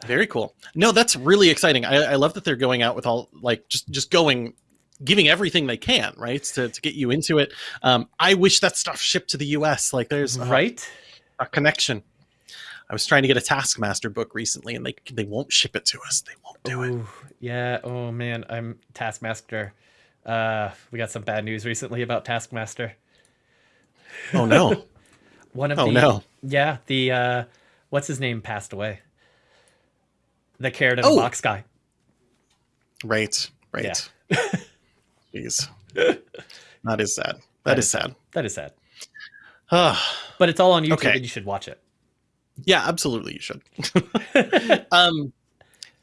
Very cool. No, that's really exciting. I, I love that they're going out with all like just just going giving everything they can right to, to get you into it um, i wish that stuff shipped to the us like there's a, Right? a connection i was trying to get a taskmaster book recently and they they won't ship it to us they won't do it yeah. Oh man, I'm Taskmaster. Uh, we got some bad news recently about Taskmaster. oh no One of Oh, the no. yeah the uh, what's his name passed away. The carrot in Oh. the box guy. right right Yeah. jeez that is sad that is sad That is sad, Ah, but it's all on YouTube, Okay. and you should watch it. yeah absolutely you should um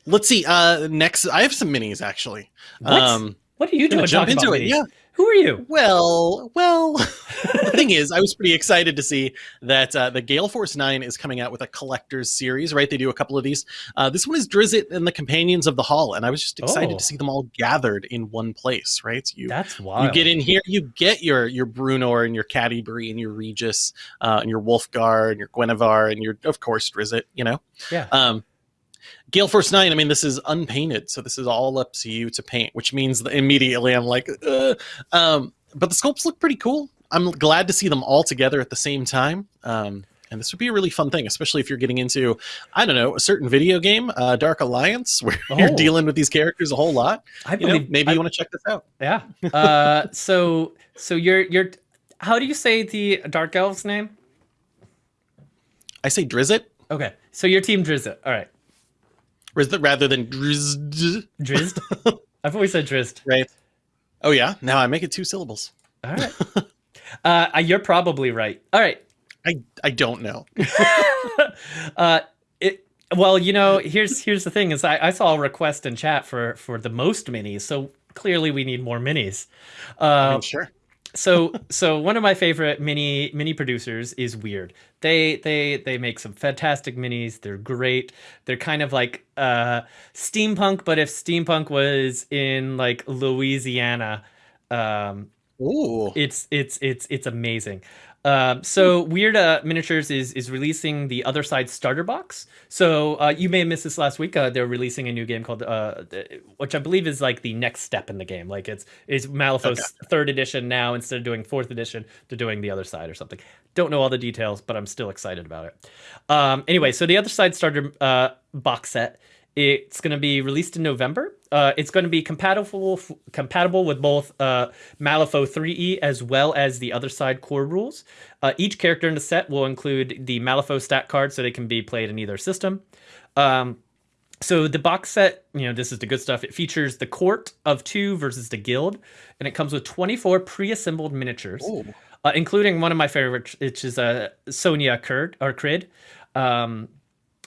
let's see uh next i have some minis actually What? um what are you doing? jump into it minis? yeah Who are you? Well, well, the thing is, I was pretty excited to see that uh, the Gale Force 9 is coming out with a collector's series, right? They do a couple of these. Uh, this one is Drizzt and the Companions of the Hall, and I was just excited Oh. to see them all gathered in one place, right? You That's you get in here, you get your your Bruenor and your Catti-brie and your Regis uh, and your Wulfgar and your Guenhwyvar and your, of course, Drizzt, you know? Yeah. Um, Gale Force 9, I mean, this is unpainted, so this is all up to you to paint, which means that immediately I'm like, uh, um, but the sculpts look pretty cool. I'm glad to see them all together at the same time. Um, and this would be a really fun thing, especially if you're getting into, I don't know, a certain video game, uh, Dark Alliance, where you're Oh. dealing with these characters a whole lot. I You know, maybe I- you want to check this out. Yeah. Uh, so so you're you're how do you say the dark elf's name? I say Drizzt, Okay. So your team Drizzt. All right. Or is that rather than drizzed. Drizzt. I've always said Drizzt. right? Oh yeah, now I make it two syllables. All right. Uh, you're probably right. All right. I I don't know. uh, it. Well, you know, here's here's the thing: is I, I saw a request in chat for for the most minis, so clearly we need more minis. Uh, sure. So so one of my favorite mini mini producers is Wyrd. They they they make some fantastic minis. They're great. They're kind of like uh steampunk, but if steampunk was in like Louisiana, um Ooh. it's it's it's it's amazing. Um, so Wyrd uh, Miniatures is is releasing the Other Side starter box. So uh, you may have missed this last week. Uh, they're releasing a new game called, uh, which I believe is like the next step in the game. Like it's is Malifaux's okay. third edition now. Instead of doing fourth edition, they're doing the Other Side or something. Don't know all the details, but I'm still excited about it. Um, anyway, so the Other Side starter uh, box set it's going to be released in November. Uh, it's going to be compatible compatible with both uh, Malifaux 3E as well as the other side core rules. Uh, each character in the set will include the Malifaux stat card, so they can be played in either system. Um, so the box set, you know, this is the good stuff. It features the court of two versus the guild, and it comes with 24 pre-assembled miniatures, uh, including one of my favorites, which is a uh, Sonnia Kurd or Criid. Um,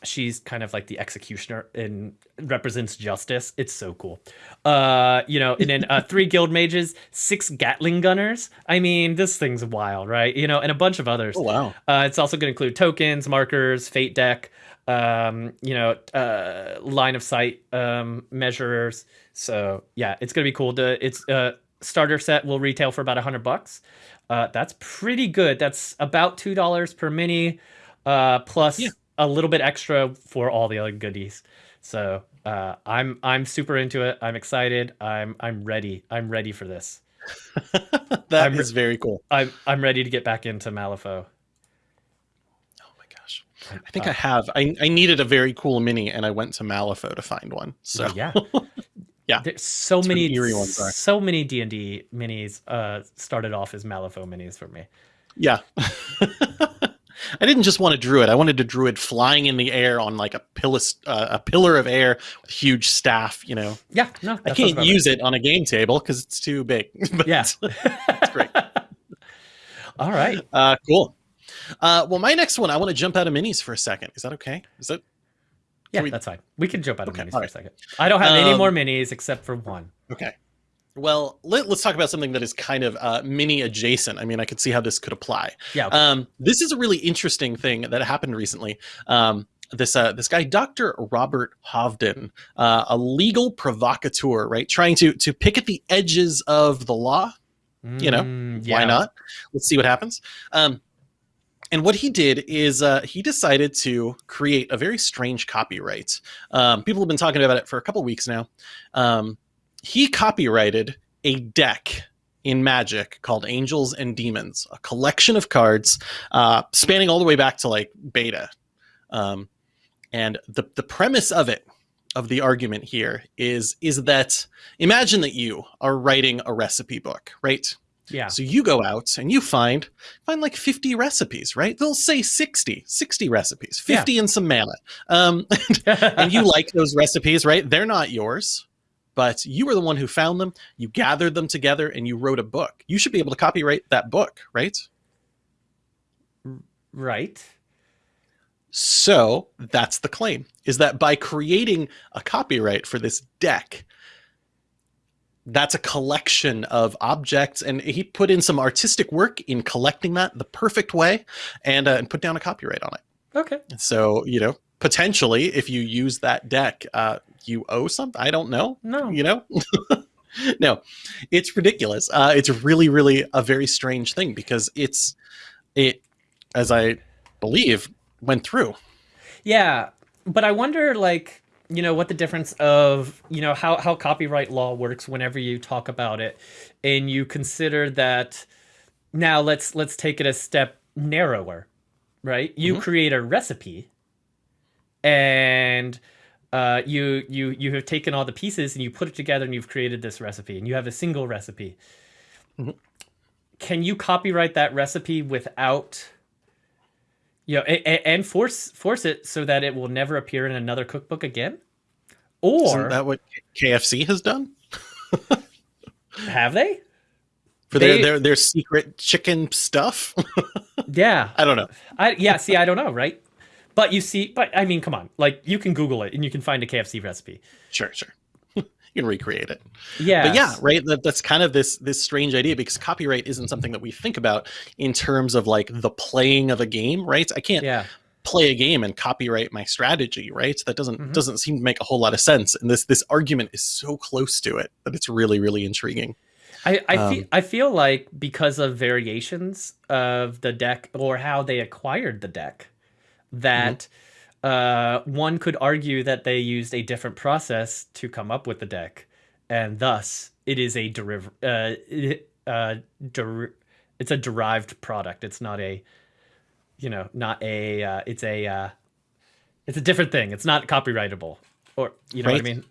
she's kind of like the executioner and represents justice. It's so cool. Uh, you know, and then uh, three guild mages, six Gatling gunners. I mean, this thing's wild, right? You know, and a bunch of others. Oh wow! Uh, it's also going to include tokens, markers, fate deck. Um, you know, uh, line of sight um, measurers. So yeah, it's going to be cool. To it's uh, starter set will retail for about a hundred bucks. Uh, that's pretty good. That's about two dollars per mini, uh, plus. Yeah a little bit extra for all the other goodies. So uh, I'm I'm super into it. I'm excited. I'm I'm ready. I'm ready for this. that I'm, is very cool. I'm I'm ready to get back into Malifaux. Oh my gosh! I think uh, I have. I I needed a very cool mini, and I went to Malifaux to find one. So yeah. yeah, There's so many, so many D and D minis uh, started off as Malifaux minis for me. Yeah, I didn't just want a druid. I wanted a druid flying in the air on like a pillar, uh, a pillar of air with huge staff. You know. Yeah. No. I can't use right. it on a game table because it's too big. but yeah. it's great. All right. Uh, cool. Uh, well, my next one, I want to jump out of minis for a second. Is that okay? Is that? Yeah, we... that's fine. We can jump out of okay, minis for a second. I don't have um, any more minis except for one. Okay. Well, let, us talk about something that is kind of uh, mini adjacent. I mean, I could see how this could apply. Yeah. Okay. Um, this is a really interesting thing that happened recently. Um, this uh, this guy, Dr. Robert Hovden, uh, a legal provocateur, right, trying to to pick at the edges of the law. Mm, you know, mm, yeah. why not? Let's see what happens. Um, and what he did is uh, he decided to create a very strange copyright. Um, people have been talking about it for a couple weeks now. Um, he copyrighted a deck in Magic called Angels and Demons, a collection of cards uh, spanning all the way back to like beta. Um, and the the premise of it, of the argument here, is is that imagine that you are writing a recipe book, right? Yeah. So you go out and you find find like 50 recipes, right? They'll say 60, 60 recipes, 50 yeah. and some mana. Um, and you like those recipes, right? They're not yours but you were the one who found them, you gathered them together, and you wrote a book. You should be able to copyright that book, right? Right. So that's the claim is that by creating a copyright for this deck, that's a collection of objects. And he put in some artistic work in collecting that the perfect way and, uh, and put down a copyright on it. Okay. So, you know, potentially if you use that deck, uh, you owe something. I don't know. No, you know, no, it's ridiculous. Uh, it's really, really a very strange thing because it's it, as I believe, went through. Yeah, but I wonder, like, you know, what the difference of you know how how copyright law works whenever you talk about it, and you consider that. Now let's let's take it a step narrower, right? You mm-hmm. create a recipe, and uh, you you you have taken all the pieces and you put it together and you've created this recipe and you have a single recipe. Mm-hmm. Can you copyright that recipe without you know and, and force force it so that it will never appear in another cookbook again? Or Isn't that what KFC has done? have they? For they, their, their their secret chicken stuff? yeah. I don't know. I yeah, see, I don't know, right? But you see, but I mean, come on, like you can Google it and you can find a KFC recipe. Sure, sure. you can recreate it. Yeah. But yeah, right. That, that's kind of this this strange idea because copyright isn't something that we think about in terms of like the playing of a game, right? I can't Yeah. play a game and copyright my strategy, right? That doesn't Mhm. doesn't seem to make a whole lot of sense. And this this argument is so close to it that it's really really intriguing. I, I, Um, feel, I feel like because of variations of the deck or how they acquired the deck, that uh, one could argue that they used a different process to come up with the deck, and thus it is a deriv- uh, it- uh, der- it's a derived product. It's not a, you know, not a. Uh, it's a. Uh, it's a different thing. It's not copyrightable, or you know what I mean.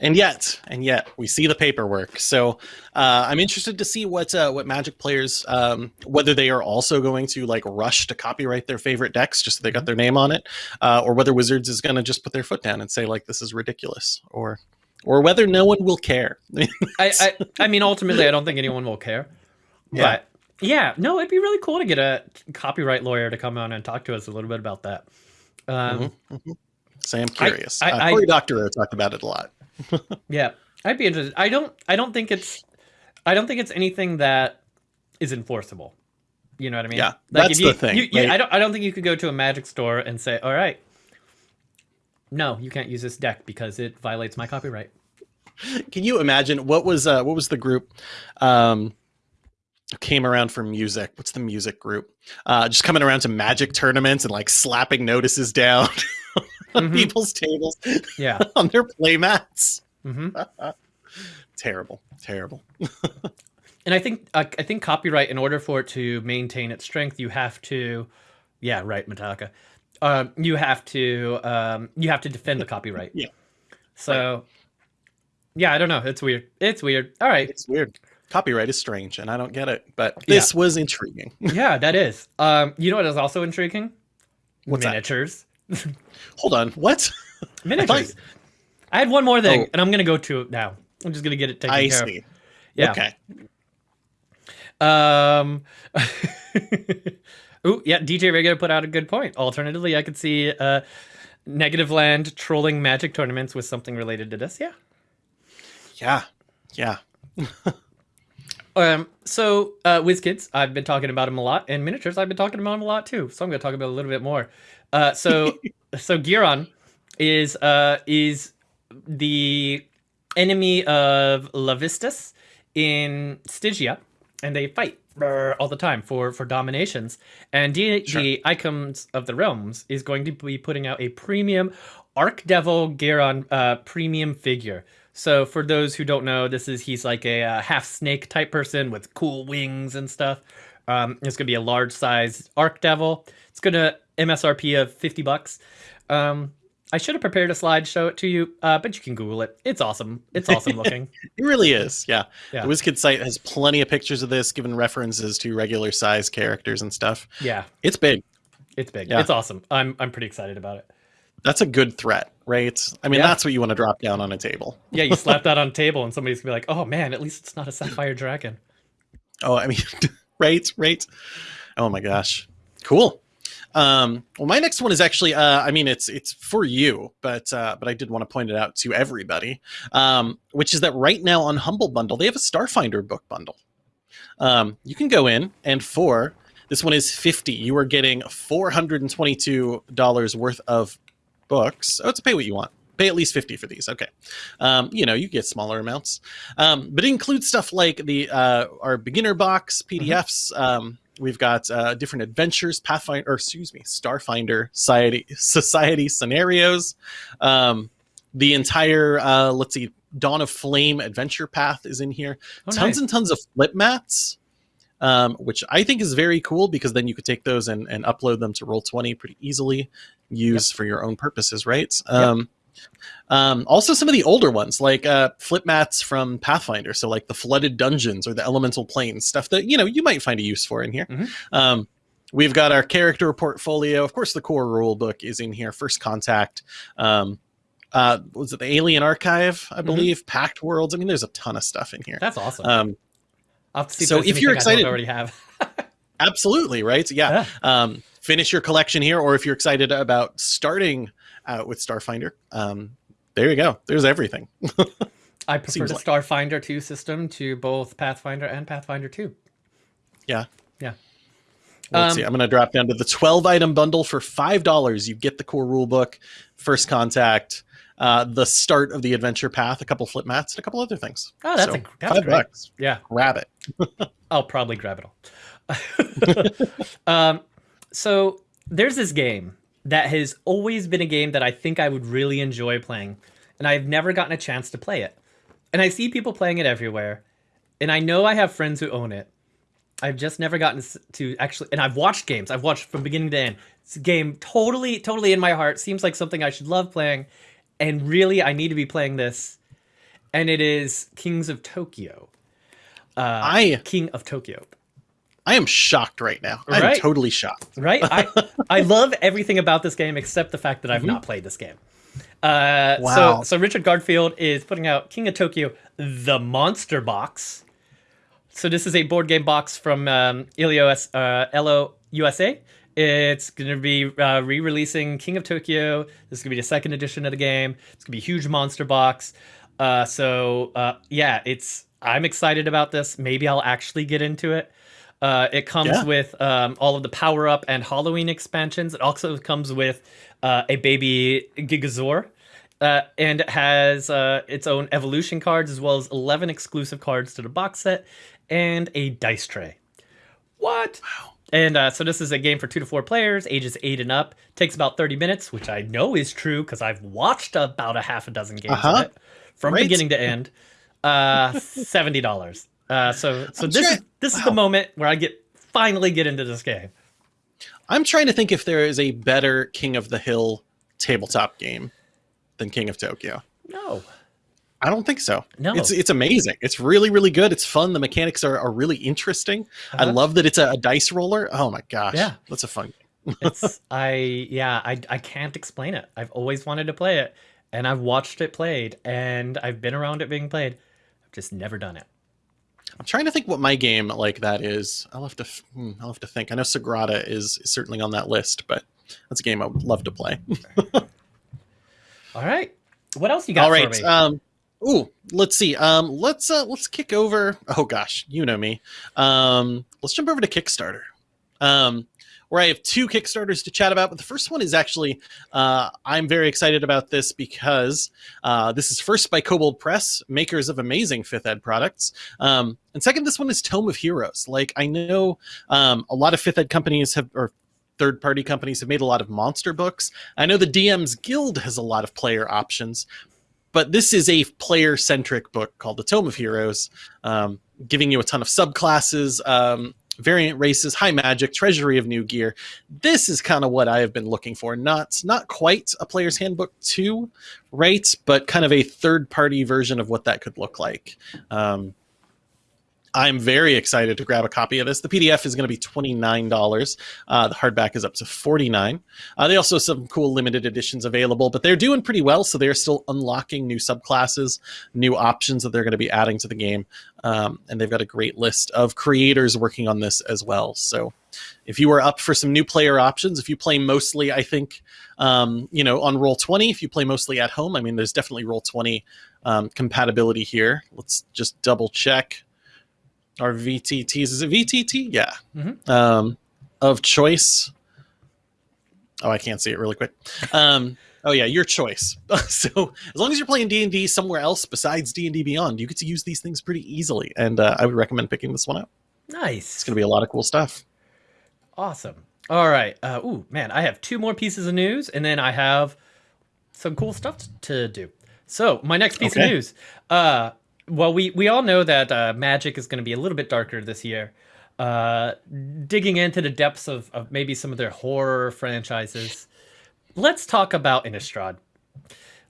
And yet, and yet, we see the paperwork. So uh, I'm interested to see what uh, what Magic players, um, whether they are also going to like rush to copyright their favorite decks just so they got their name on it, uh, or whether Wizards is going to just put their foot down and say like this is ridiculous, or or whether no one will care. I, I, I mean, ultimately, I don't think anyone will care. Yeah. But yeah, no, it'd be really cool to get a copyright lawyer to come on and talk to us a little bit about that. Um, so I'm curious. I- uh, I- Cory Doctorow talked about it a lot. Yeah, I'd be interested. I don't, I don't think it's, I don't think it's anything that is enforceable. You know what I mean? Yeah, Like, that's you, the thing, you- you- right? I don't, I don't think you could go to a magic store and say, "All right, no, you can't use this deck because it violates my copyright." Can you imagine what was uh, what was the group um, came around for music? What's the music group? Uh, just coming around to Magic tournaments and like slapping notices down on Mhm. people's tables Yeah. on their play mats. hmm Terrible, terrible. and I think uh, I think copyright, in order for it to maintain its strength, you have to, yeah, right, Metallica. Um, you have to um, you have to defend the copyright. Yeah. So, yeah, I don't know. It's weird. It's weird. All right. It's weird. Copyright is strange, and I don't get it. But this was intriguing. Yeah, that is. Um, you know what is also intriguing? What's that? Hold on, what? Miniatures. I had one more thing, Oh. and I'm gonna go to it now. I'm just gonna get it taken I care of. see. Yeah. Okay. Um. Ooh, yeah. DJ Regular put out a good point. Alternatively, I could see uh, Negativland trolling Magic tournaments with something related to this. Yeah. Yeah. Yeah. Um. So, uh, WizKids, I've been talking about them a lot, and miniatures, I've been talking about them a lot too. So I'm going to talk about a little bit more. Uh. So, so Geryon is uh is the enemy of Levistus in Stygia, and they fight all the time for for dominations. And Sure. the Icons of the Realms is going to be putting out a premium Arc Devil Geryon uh, premium figure. So for those who don't know, this is he's like a uh, half snake type person with cool wings and stuff. Um, it's gonna be a large size Archdevil. It's gonna MSRP of fifty bucks. Um, I should have prepared a slide show it to you, uh, but you can Google it. It's awesome. It's awesome looking. It really is. Yeah. Yeah. The WizKid site has plenty of pictures of this, given references to regular size characters and stuff. Yeah, It's big. it's big. Yeah. It's awesome. I'm I'm pretty excited about it. That's a good threat, right? I mean, Yeah. that's what you want to drop down on a table. Yeah, you slap that on a table and somebody's gonna be like, "Oh man, at least it's not a sapphire dragon." Oh, I mean, right, right. Oh my gosh, cool. Um, well, my next one is actually, uh, I mean, it's it's for you, but uh, but I did want to point it out to everybody, um, which is that right now on Humble Bundle they have a Starfinder book bundle. Um, you can go in and for this one is fifty. You are getting four hundred and twenty-two dollars worth of books. Oh, it's pay what you want. Pay at least fifty for these. Okay, um, you know you get smaller amounts, um, but it includes stuff like the uh, our beginner box PDFs. Um, we've got uh, different adventures, Pathfinder, or excuse me, Starfinder society society scenarios. Um, the entire uh, let's see, Dawn of Flame adventure path is in here. Oh, tons nice. and tons of flip mats. Um, which I think is very cool because then you could take those and, and upload them to Roll20 pretty easily, use for your own purposes, right? Um, um, also, some of the older ones, like uh, flip mats from Pathfinder, so like the flooded dungeons or the elemental planes, stuff that you know you might find a use for in here. Mhm. Um, we've got our character portfolio. Of course, the core rule book is in here. First contact. Um, uh, was it the Alien Archive? I believe Pact Worlds. I mean, there's a ton of stuff in here. That's awesome. So if you're excited, I already have. Absolutely, right? Yeah. Yeah. Um, finish your collection here, or if you're excited about starting out with Starfinder, um, there you go. There's everything. I prefer Seems the like- Starfinder 2 system to both Pathfinder and Pathfinder 2. Yeah. Yeah. Let's Um, see. I'm going to drop down to the 12 item bundle for five dollars. You get the core rule book, first contact, uh, the start of the adventure path, a couple flip mats, and a couple other things. Oh, that's So, a, that's five great. bucks. Yeah. Grab it. I'll probably grab it all. um, so there's this game that has always been a game that I think I would really enjoy playing, and I've never gotten a chance to play it. And I see people playing it everywhere, and I know I have friends who own it. I've just never gotten to actually, and I've watched games. I've watched from beginning to end. It's a game totally, totally in my heart. Seems like something I should love playing, and really, I need to be playing this. And it is Kings of Tokyo. Uh, I King of Tokyo. I am shocked right now. I'm totally shocked. right? I I love everything about this game except the fact that I've not played this game. Uh, Wow. So so Richard Garfield is putting out King of Tokyo: The Monster Box. So this is a board game box from um, Ilios uh, IELLO USA. It's going to be uh, re-releasing King of Tokyo. This is going to be the second edition of the game. It's going to be a huge monster box. Uh, so uh, yeah, it's I'm excited about this. Maybe I'll actually get into it. Uh, it comes Yeah. with um, all of the power up and Halloween expansions. It also comes with uh, a baby Gigazaur. Uh, and it has uh, its own evolution cards as well as 11 exclusive cards to the box set and a dice tray. What? Wow. And uh, so this is a game for two to four players, ages eight and up. Takes about 30 minutes, which I know is true because I've watched about a half a dozen games Uh-huh. of it from Right. beginning to end. Uh, $70. Uh, so so I'm this trying- is this is the moment where I get finally get into this game. I'm trying to think if there is a better King of the Hill tabletop game than King of Tokyo. No. I don't think so. No. It's it's amazing. It's really really good. It's fun. The mechanics are, are really interesting. I Uh-huh. love that it's a, a dice roller. Oh my gosh. Yeah. That's a fun it's I yeah, I I can't explain it. I've always wanted to play it and I've watched it played and I've been around it being played. I've just never done it. I'm trying to think what my game like that is. I'll have to hmm, I'll have to think. I know Sagrada is, is certainly on that list, but that's a game I would love to play. All right. What else you got All right. for me? Um ooh, let's see. Um let's uh let's kick over oh gosh, you know me. Um let's jump over to Kickstarter. Um where I have two Kickstarters to chat about, but the first one is actually uh, I'm very excited about this because uh, this is first by Kobold Press, makers of amazing fifth ed products, um, and second, this one is Tome of Heroes. Like I know um, a lot of fifth ed companies have or third party companies have made a lot of monster books. I know the DM's Guild has a lot of player options, but this is a player centric book called the Tome of Heroes, um, giving you a ton of subclasses, um, variant races, high magic, treasury of new gear. This is kind of what I have been looking for. Not not quite a player's handbook two, right? But kind of a third party version of what that could look like. Um, I'm very excited to grab a copy of this. The PDF is going to be $29. Uh, the hardback is up to 49 uh, They also have some cool limited editions available, but they're doing pretty well. So they're still unlocking new subclasses, new options that they're going to be adding to the game. Um, and they've got a great list of creators working on this as well. So if you are up for some new player options, if you play mostly, I think, um, you know, on Roll 20, if you play mostly at home, I mean, there's definitely Roll 20 um, compatibility here. Let's just double check our VTTs. Is it VTT? Yeah. Mhm. Um, of choice. Oh, I can't see it really quick. Um, oh yeah, your choice. so as long as you're playing D and D somewhere else besides D and D Beyond, you get to use these things pretty easily, and uh, I would recommend picking this one up. Nice. It's going to be a lot of cool stuff. Awesome. All right. Uh, ooh, man, I have two more pieces of news, and then I have some cool stuff to do. So my next piece Okay. of news. Uh, well, we we all know that uh, Magic is going to be a little bit darker this year. Uh, digging into the depths of, of maybe some of their horror franchises. Let's talk about Innistrad.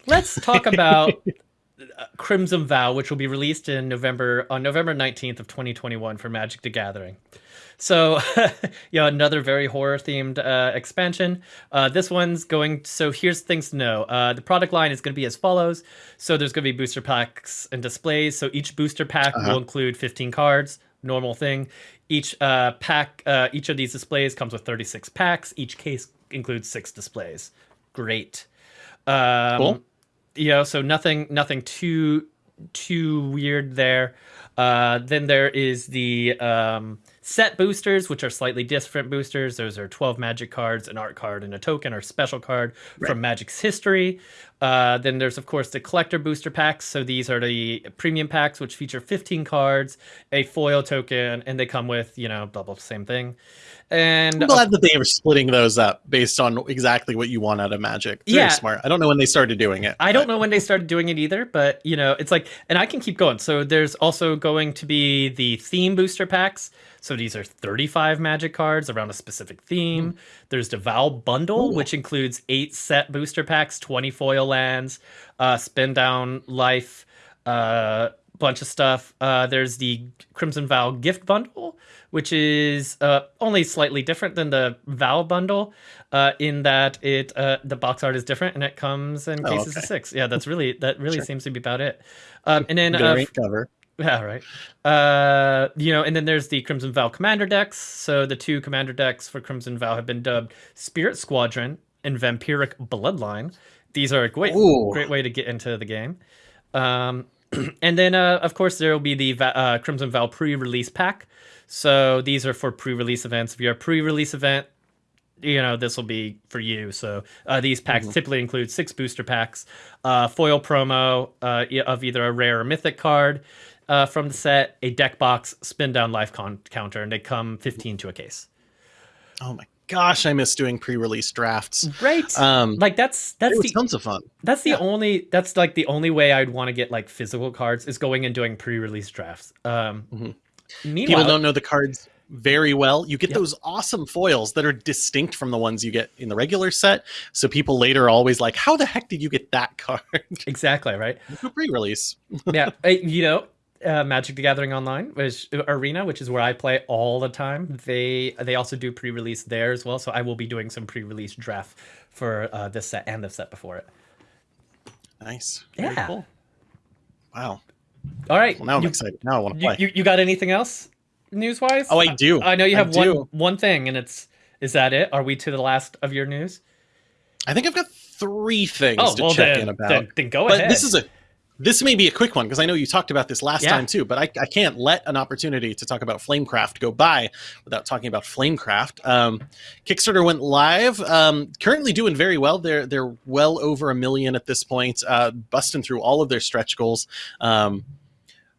Let's talk about uh, Crimson Vow, which will be released in November on November 19th of 2021 for Magic the Gathering. So, yeah, another very horror themed uh, expansion. Uh, this one's going. So here's things to know. Uh, the product line is going to be as follows. So there's going to be booster packs and displays. So each booster pack Uh-huh. will include 15 cards. Normal thing. Each uh, pack, uh, each of these displays comes with 36 packs. Each case includes six displays. Great. Um, Cool. you know, so nothing nothing too too weird there. Uh, then there is the um, set boosters, which are slightly different boosters. Those are 12 magic cards, an art card, and a token or special card Right. from Magic's history. Uh, then there's, of course, the collector booster packs. So these are the premium packs, which feature 15 cards, a foil token, and they come with, you know, double same thing. And I'm glad that they were splitting those up based on exactly what you want out of Magic. Very Yeah. smart. I don't know when they started doing it. I don't know when they started doing it either, but you know, it's like, and I can keep going. So there's also going to be the theme booster packs. So these are 35 magic cards around a specific theme. There's the Vow bundle, Ooh. which includes eight set booster packs, 20 foil lands, uh, spin down life, uh, bunch of stuff. Uh, there's the Crimson Vow gift bundle, which is uh, only slightly different than the Vow bundle, uh, in that it uh, the box art is different and it comes in Oh, cases okay. of six. Yeah, that's really that really Sure. seems to be about it. Um, and then uh, cover. yeah, right. Uh, you know, and then there's the Crimson Vow commander decks. So the two commander decks for Crimson Vow have been dubbed Spirit Squadron and Vampiric Bloodline. These are a great, Ooh. great way to get into the game. Um, and then, uh, of course, there will be the uh, Crimson Vow pre-release pack. So these are for pre-release events. If you're a pre-release event, you know this will be for you. So uh, these packs typically include six booster packs, uh, foil promo uh, of either a rare or mythic card uh, from the set, a deck box, spin down life con- counter, and they come 15 to a case. Oh my gosh, I miss doing pre-release drafts. Right. Um, like that's that's the tons of fun. that's the yeah. only that's like the only way I'd want to get like physical cards is going and doing pre-release drafts. Um, Mhm. People don't know the cards very well. You get Yep. those awesome foils that are distinct from the ones you get in the regular set. So people later are always like, "How the heck did you get that card?" exactly right. pre-release. yeah, you know, uh, Magic the Gathering Online, which Arena, which is where I play all the time. They they also do pre-release there as well. So I will be doing some pre-release draft for uh, this set and the set before it. Nice. Very Yeah. cool. Wow. All right, Well, now I'm you, excited. Now I want to play. you, you got anything else news wise? oh, I do. I know you I have one do. one thing, and it's is that it? Are we to the last of your news? I think I've got three things Oh to well, check then, in about. then, then go but ahead. this is a this may be a quick one because I know you talked about this last Yeah. time too. But I, I can't let an opportunity to talk about Flamecraft go by without talking about Flamecraft. Um, Kickstarter went live. Um, currently doing very well. They're they're well over a million at this point, uh, busting through all of their stretch goals. Um,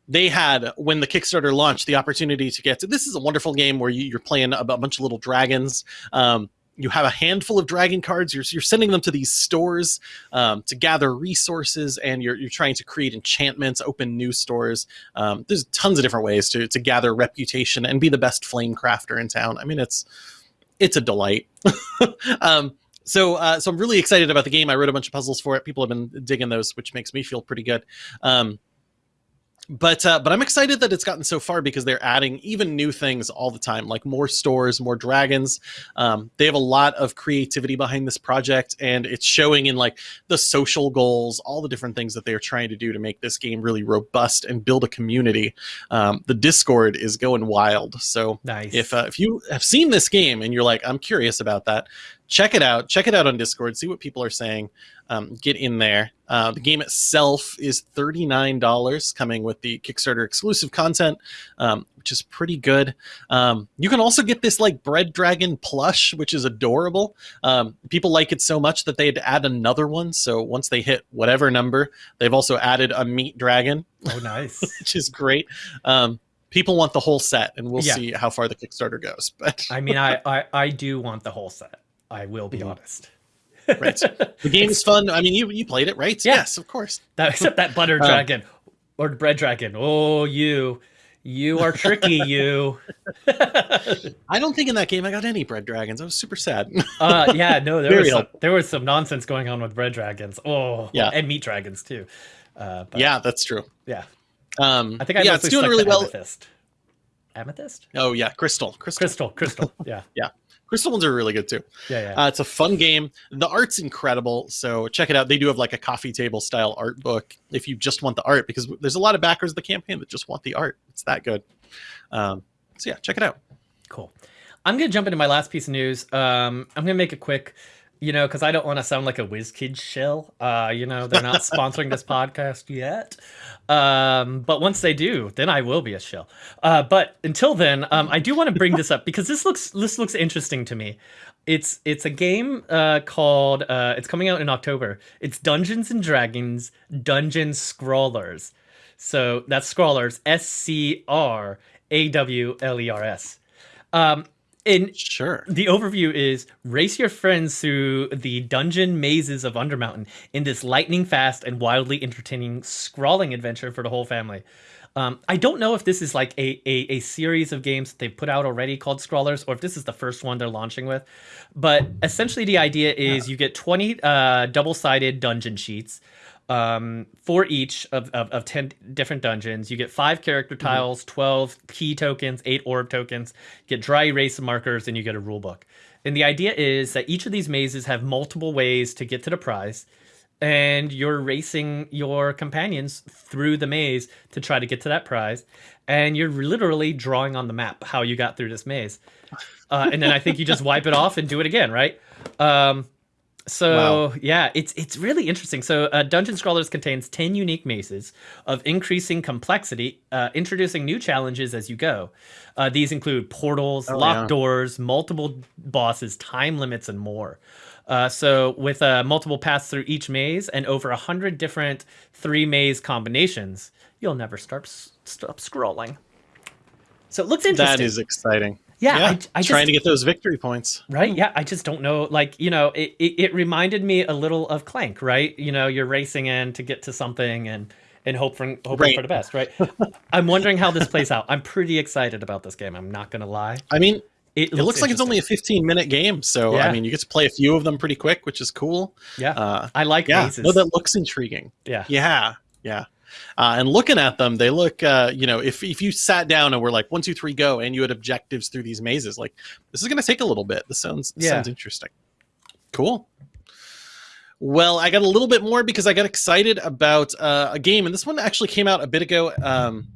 they had when the Kickstarter launched the opportunity to get to this is a wonderful game where you, you're playing a bunch of little dragons. Um, you have a handful of dragon cards. You're, you're sending them to these stores um, to gather resources, and you're, you're trying to create enchantments, open new stores. Um, there's tons of different ways to, to gather reputation and be the best flame crafter in town. I mean, it's it's a delight. um, so uh, so I'm really excited about the game. I wrote a bunch of puzzles for it. People have been digging those, which makes me feel pretty good. Um, but uh, but I'm excited that it's gotten so far because they're adding even new things all the time, like more stores, more dragons. Um, they have a lot of creativity behind this project, and it's showing in like the social goals, all the different things that they're trying to do to make this game really robust and build a community. Um, the Discord is going wild, so nice. if uh, if you have seen this game and you're like i'm curious about that check it out check it out on discord see what people are saying um, get in there uh, the game itself is $39 coming with the kickstarter exclusive content um, which is pretty good um, you can also get this like bread dragon plush which is adorable um, people like it so much that they had to add another one so once they hit whatever number they've also added a meat dragon oh, nice. which is great um, people want the whole set and we'll Yeah. see how far the kickstarter goes but I mean, I, I I do want the whole set. I will be Mhm. honest. Right. The game is fun. I mean, you you played it, right? Yeah. Yes, of course. That, except that butter Um, dragon or bread dragon. Oh, you, you are tricky. you. I don't think in that game I got any bread dragons. I was super sad. uh, yeah, no, there Very was some, there was some nonsense going on with bread dragons. Oh, Yeah. and meat dragons too. Uh, but yeah, that's true. yeah. Um, I think I yeah, mostly it's doing stuck really to well. Amethyst. Amethyst? Oh yeah, crystal, crystal, Crystal, crystal. Yeah, yeah, crystal ones are really good too. yeah, yeah. Uh, it's a fun game. The art's incredible, so check it out. They do have like a coffee table style art book if you just want the art, because there's a lot of backers of the campaign that just want the art. It's that good. Um, so yeah, check it out. Cool. I'm gonna jump into my last piece of news. Um, I'm gonna make it quick. You know, because I don't want to sound like a whiz kid shill. Uh, you know, they're not sponsoring this podcast yet. Um, but once they do, then I will be a shill. Uh, but until then, um, I do want to bring this up because this looks this looks interesting to me. It's it's a game uh, called uh, it's coming out in October. It's Dungeons and Dragons Dungeon Scrawlers. So that's Scrawlers S C R A W L E R S. Um, in Sure. the overview is race your friends through the dungeon mazes of Undermountain in this lightning fast and wildly entertaining scrawling adventure for the whole family. Um, I don't know if this is like a, a, a series of games that they've put out already called Scrawlers, or if this is the first one they're launching with. But essentially, the idea is you get 20 uh, double sided dungeon sheets um, for each of, of, of 10 different dungeons. You get five character tiles, 12 key tokens, eight orb tokens, you get dry erase markers, and you get a rule book. And the idea is that each of these mazes have multiple ways to get to the prize, and you're racing your companions through the maze to try to get to that prize. And you're literally drawing on the map how you got through this maze. Uh, and then I think you just wipe it off and do it again, right? Um, so Wow. yeah, it's it's really interesting. So uh, Dungeon Scrawlers contains ten unique mazes of increasing complexity, uh, introducing new challenges as you go. Uh, these include portals, Oh, locked yeah. doors, multiple bosses, time limits, and more. Uh, so with uh, multiple paths through each maze and over a hundred different three maze combinations, you'll never start stop scrolling. So it looks interesting. That is exciting. Yeah, I, I trying just, to get those victory points. Right? Yeah, I just don't know. Like, you know, it, it, it reminded me a little of Clank, right? You know, you're racing in to get to something and and hope for hoping Right. for the best, right? I'm wondering how this plays out. I'm pretty excited about this game. I'm not gonna lie. I mean, It, it looks like it's only a 15 minute game, so Yeah. I mean, you get to play a few of them pretty quick, which is cool. yeah. Uh, I like yeah, mazes. no, that looks intriguing. yeah. Yeah, yeah. Uh, and looking at them, they look, uh, you know, if if you sat down and were like one, two, three, go, and you had objectives through these mazes, like this is going to take a little bit. This sounds this Yeah. sounds interesting. Cool. Well, I got a little bit more because I got excited about uh, a game, and this one actually came out a bit ago, um,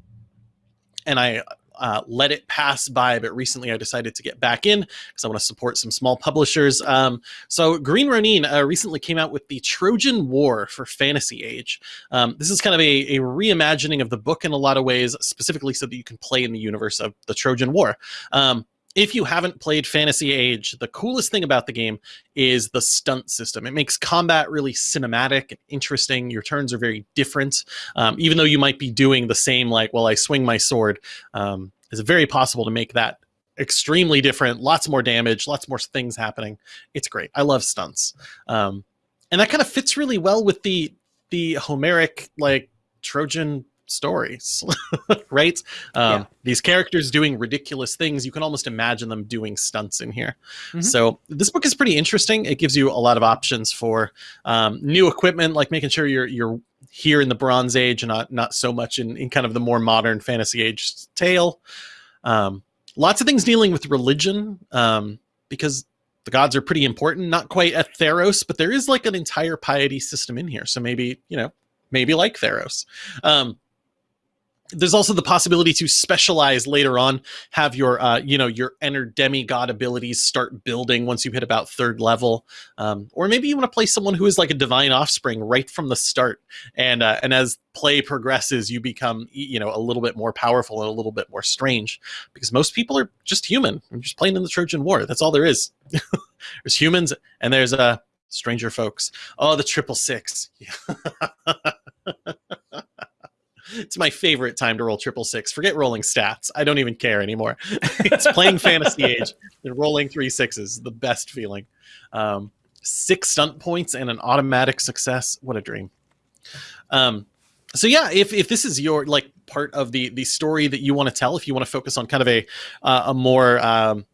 and I uh, let it pass by. But recently, I decided to get back in because I want to support some small publishers. Um, so, Green Ronin uh, recently came out with the Trojan War for Fantasy Age. Um, this is kind of a, a reimagining of the book in a lot of ways, specifically so that you can play in the universe of the Trojan War. Um, if you haven't played Fantasy Age, the coolest thing about the game is the stunt system. It makes combat really cinematic and interesting. Your turns are very different. Um, even though you might be doing the same, like, well, I swing my sword, um, it's very possible to make that extremely different. Lots more damage, lots more things happening. It's great. I love stunts. Um, and that kind of fits really well with the the Homeric like Trojan stories, right? Um, Yeah. These characters doing ridiculous things. You can almost imagine them doing stunts in here. Mhm. So this book is pretty interesting. It gives you a lot of options for um, new equipment, like making sure you're you're here in the Bronze Age and not not so much in, in kind of the more modern Fantasy Age tale. Um, lots of things dealing with religion um, because the gods are pretty important. Not quite at Theros, but there is like an entire piety system in here. So maybe you know maybe like Theros. Um, there's also the possibility to specialize later on have your uh, you know your inner demigod abilities start building once you hit about third level. Um, or maybe you want to play someone who is like a divine offspring right from the start. And uh, and as play progresses you become you know a little bit more powerful and a little bit more strange. Because most people are just human. They're just playing in the trojan war. That's all there is. There's humans and there's uh stranger folks. Oh the triple six it's my favorite time to roll triple six. Forget rolling stats. I don't even care anymore. it's playing fantasy age and rolling three sixes. The best feeling. Um, six stunt points and an automatic success. What a dream. Um, so yeah, if, if this is your like part of the the story that you want to tell, if you want to focus on kind of a uh, a more um,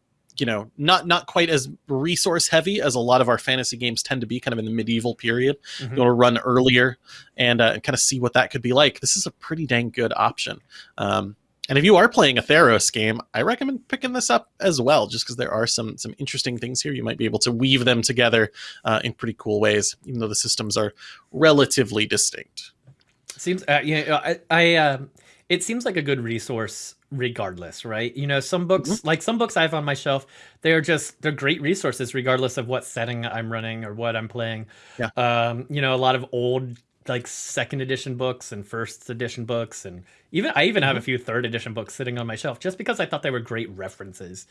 you know not not quite as resource heavy as a lot of our fantasy games tend to be, kind of in the medieval period, Mhm. you want to run earlier and, uh, kind of see what that could be like. This is a pretty dang good option. Um, and if you are playing a Theros game, I recommend picking this up as well, just because there are some some interesting things here. You might be able to weave them together uh, in pretty cool ways, even though the systems are relatively distinct. Seems uh, you know, I, I um, it seems like a good resource regardless, right? You know, some books Mhm. like some books I have on my shelf, they're just they're great resources regardless of what setting I'm running or what I'm playing. Yeah. Um, you know, a lot of old like second edition books and first edition books and even I even have a Mhm. few third edition books sitting on my shelf just because I thought they were great references.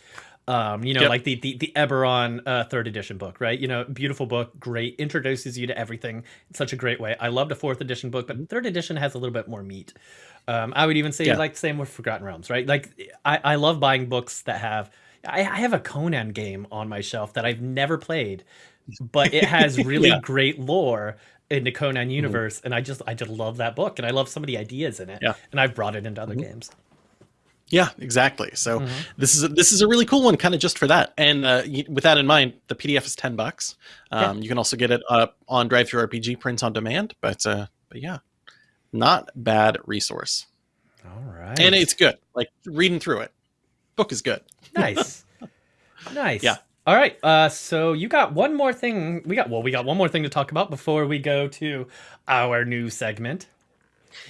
Um, you know, Yep. like the the, the Eberron uh, third edition book, right? You know, beautiful book, great, introduces you to everything in such a great way. I loved a fourth edition book, but third edition has a little bit more meat. Um, I would even say Yeah. like same with Forgotten Realms, right? Like I, I love buying books that have I, I have a Conan game on my shelf that I've never played, but it has really Yeah. great lore in the Conan universe, and I just I just love that book, and I love some of the ideas in it, Yeah. and I've brought it into other Mhm. games. Yeah, exactly. So Mhm. this is a, this is a really cool one, kind of just for that. And uh, y- with that in mind, the PDF is ten bucks. Um, You can also get it uh, on Drive Through RPG print on demand. But uh, but yeah, not bad resource, All right, and it's good. Like reading through it, book is good. nice, nice. Yeah. All right. Uh, so you got one more thing. We got well, we got one more thing to talk about before we go to our new segment.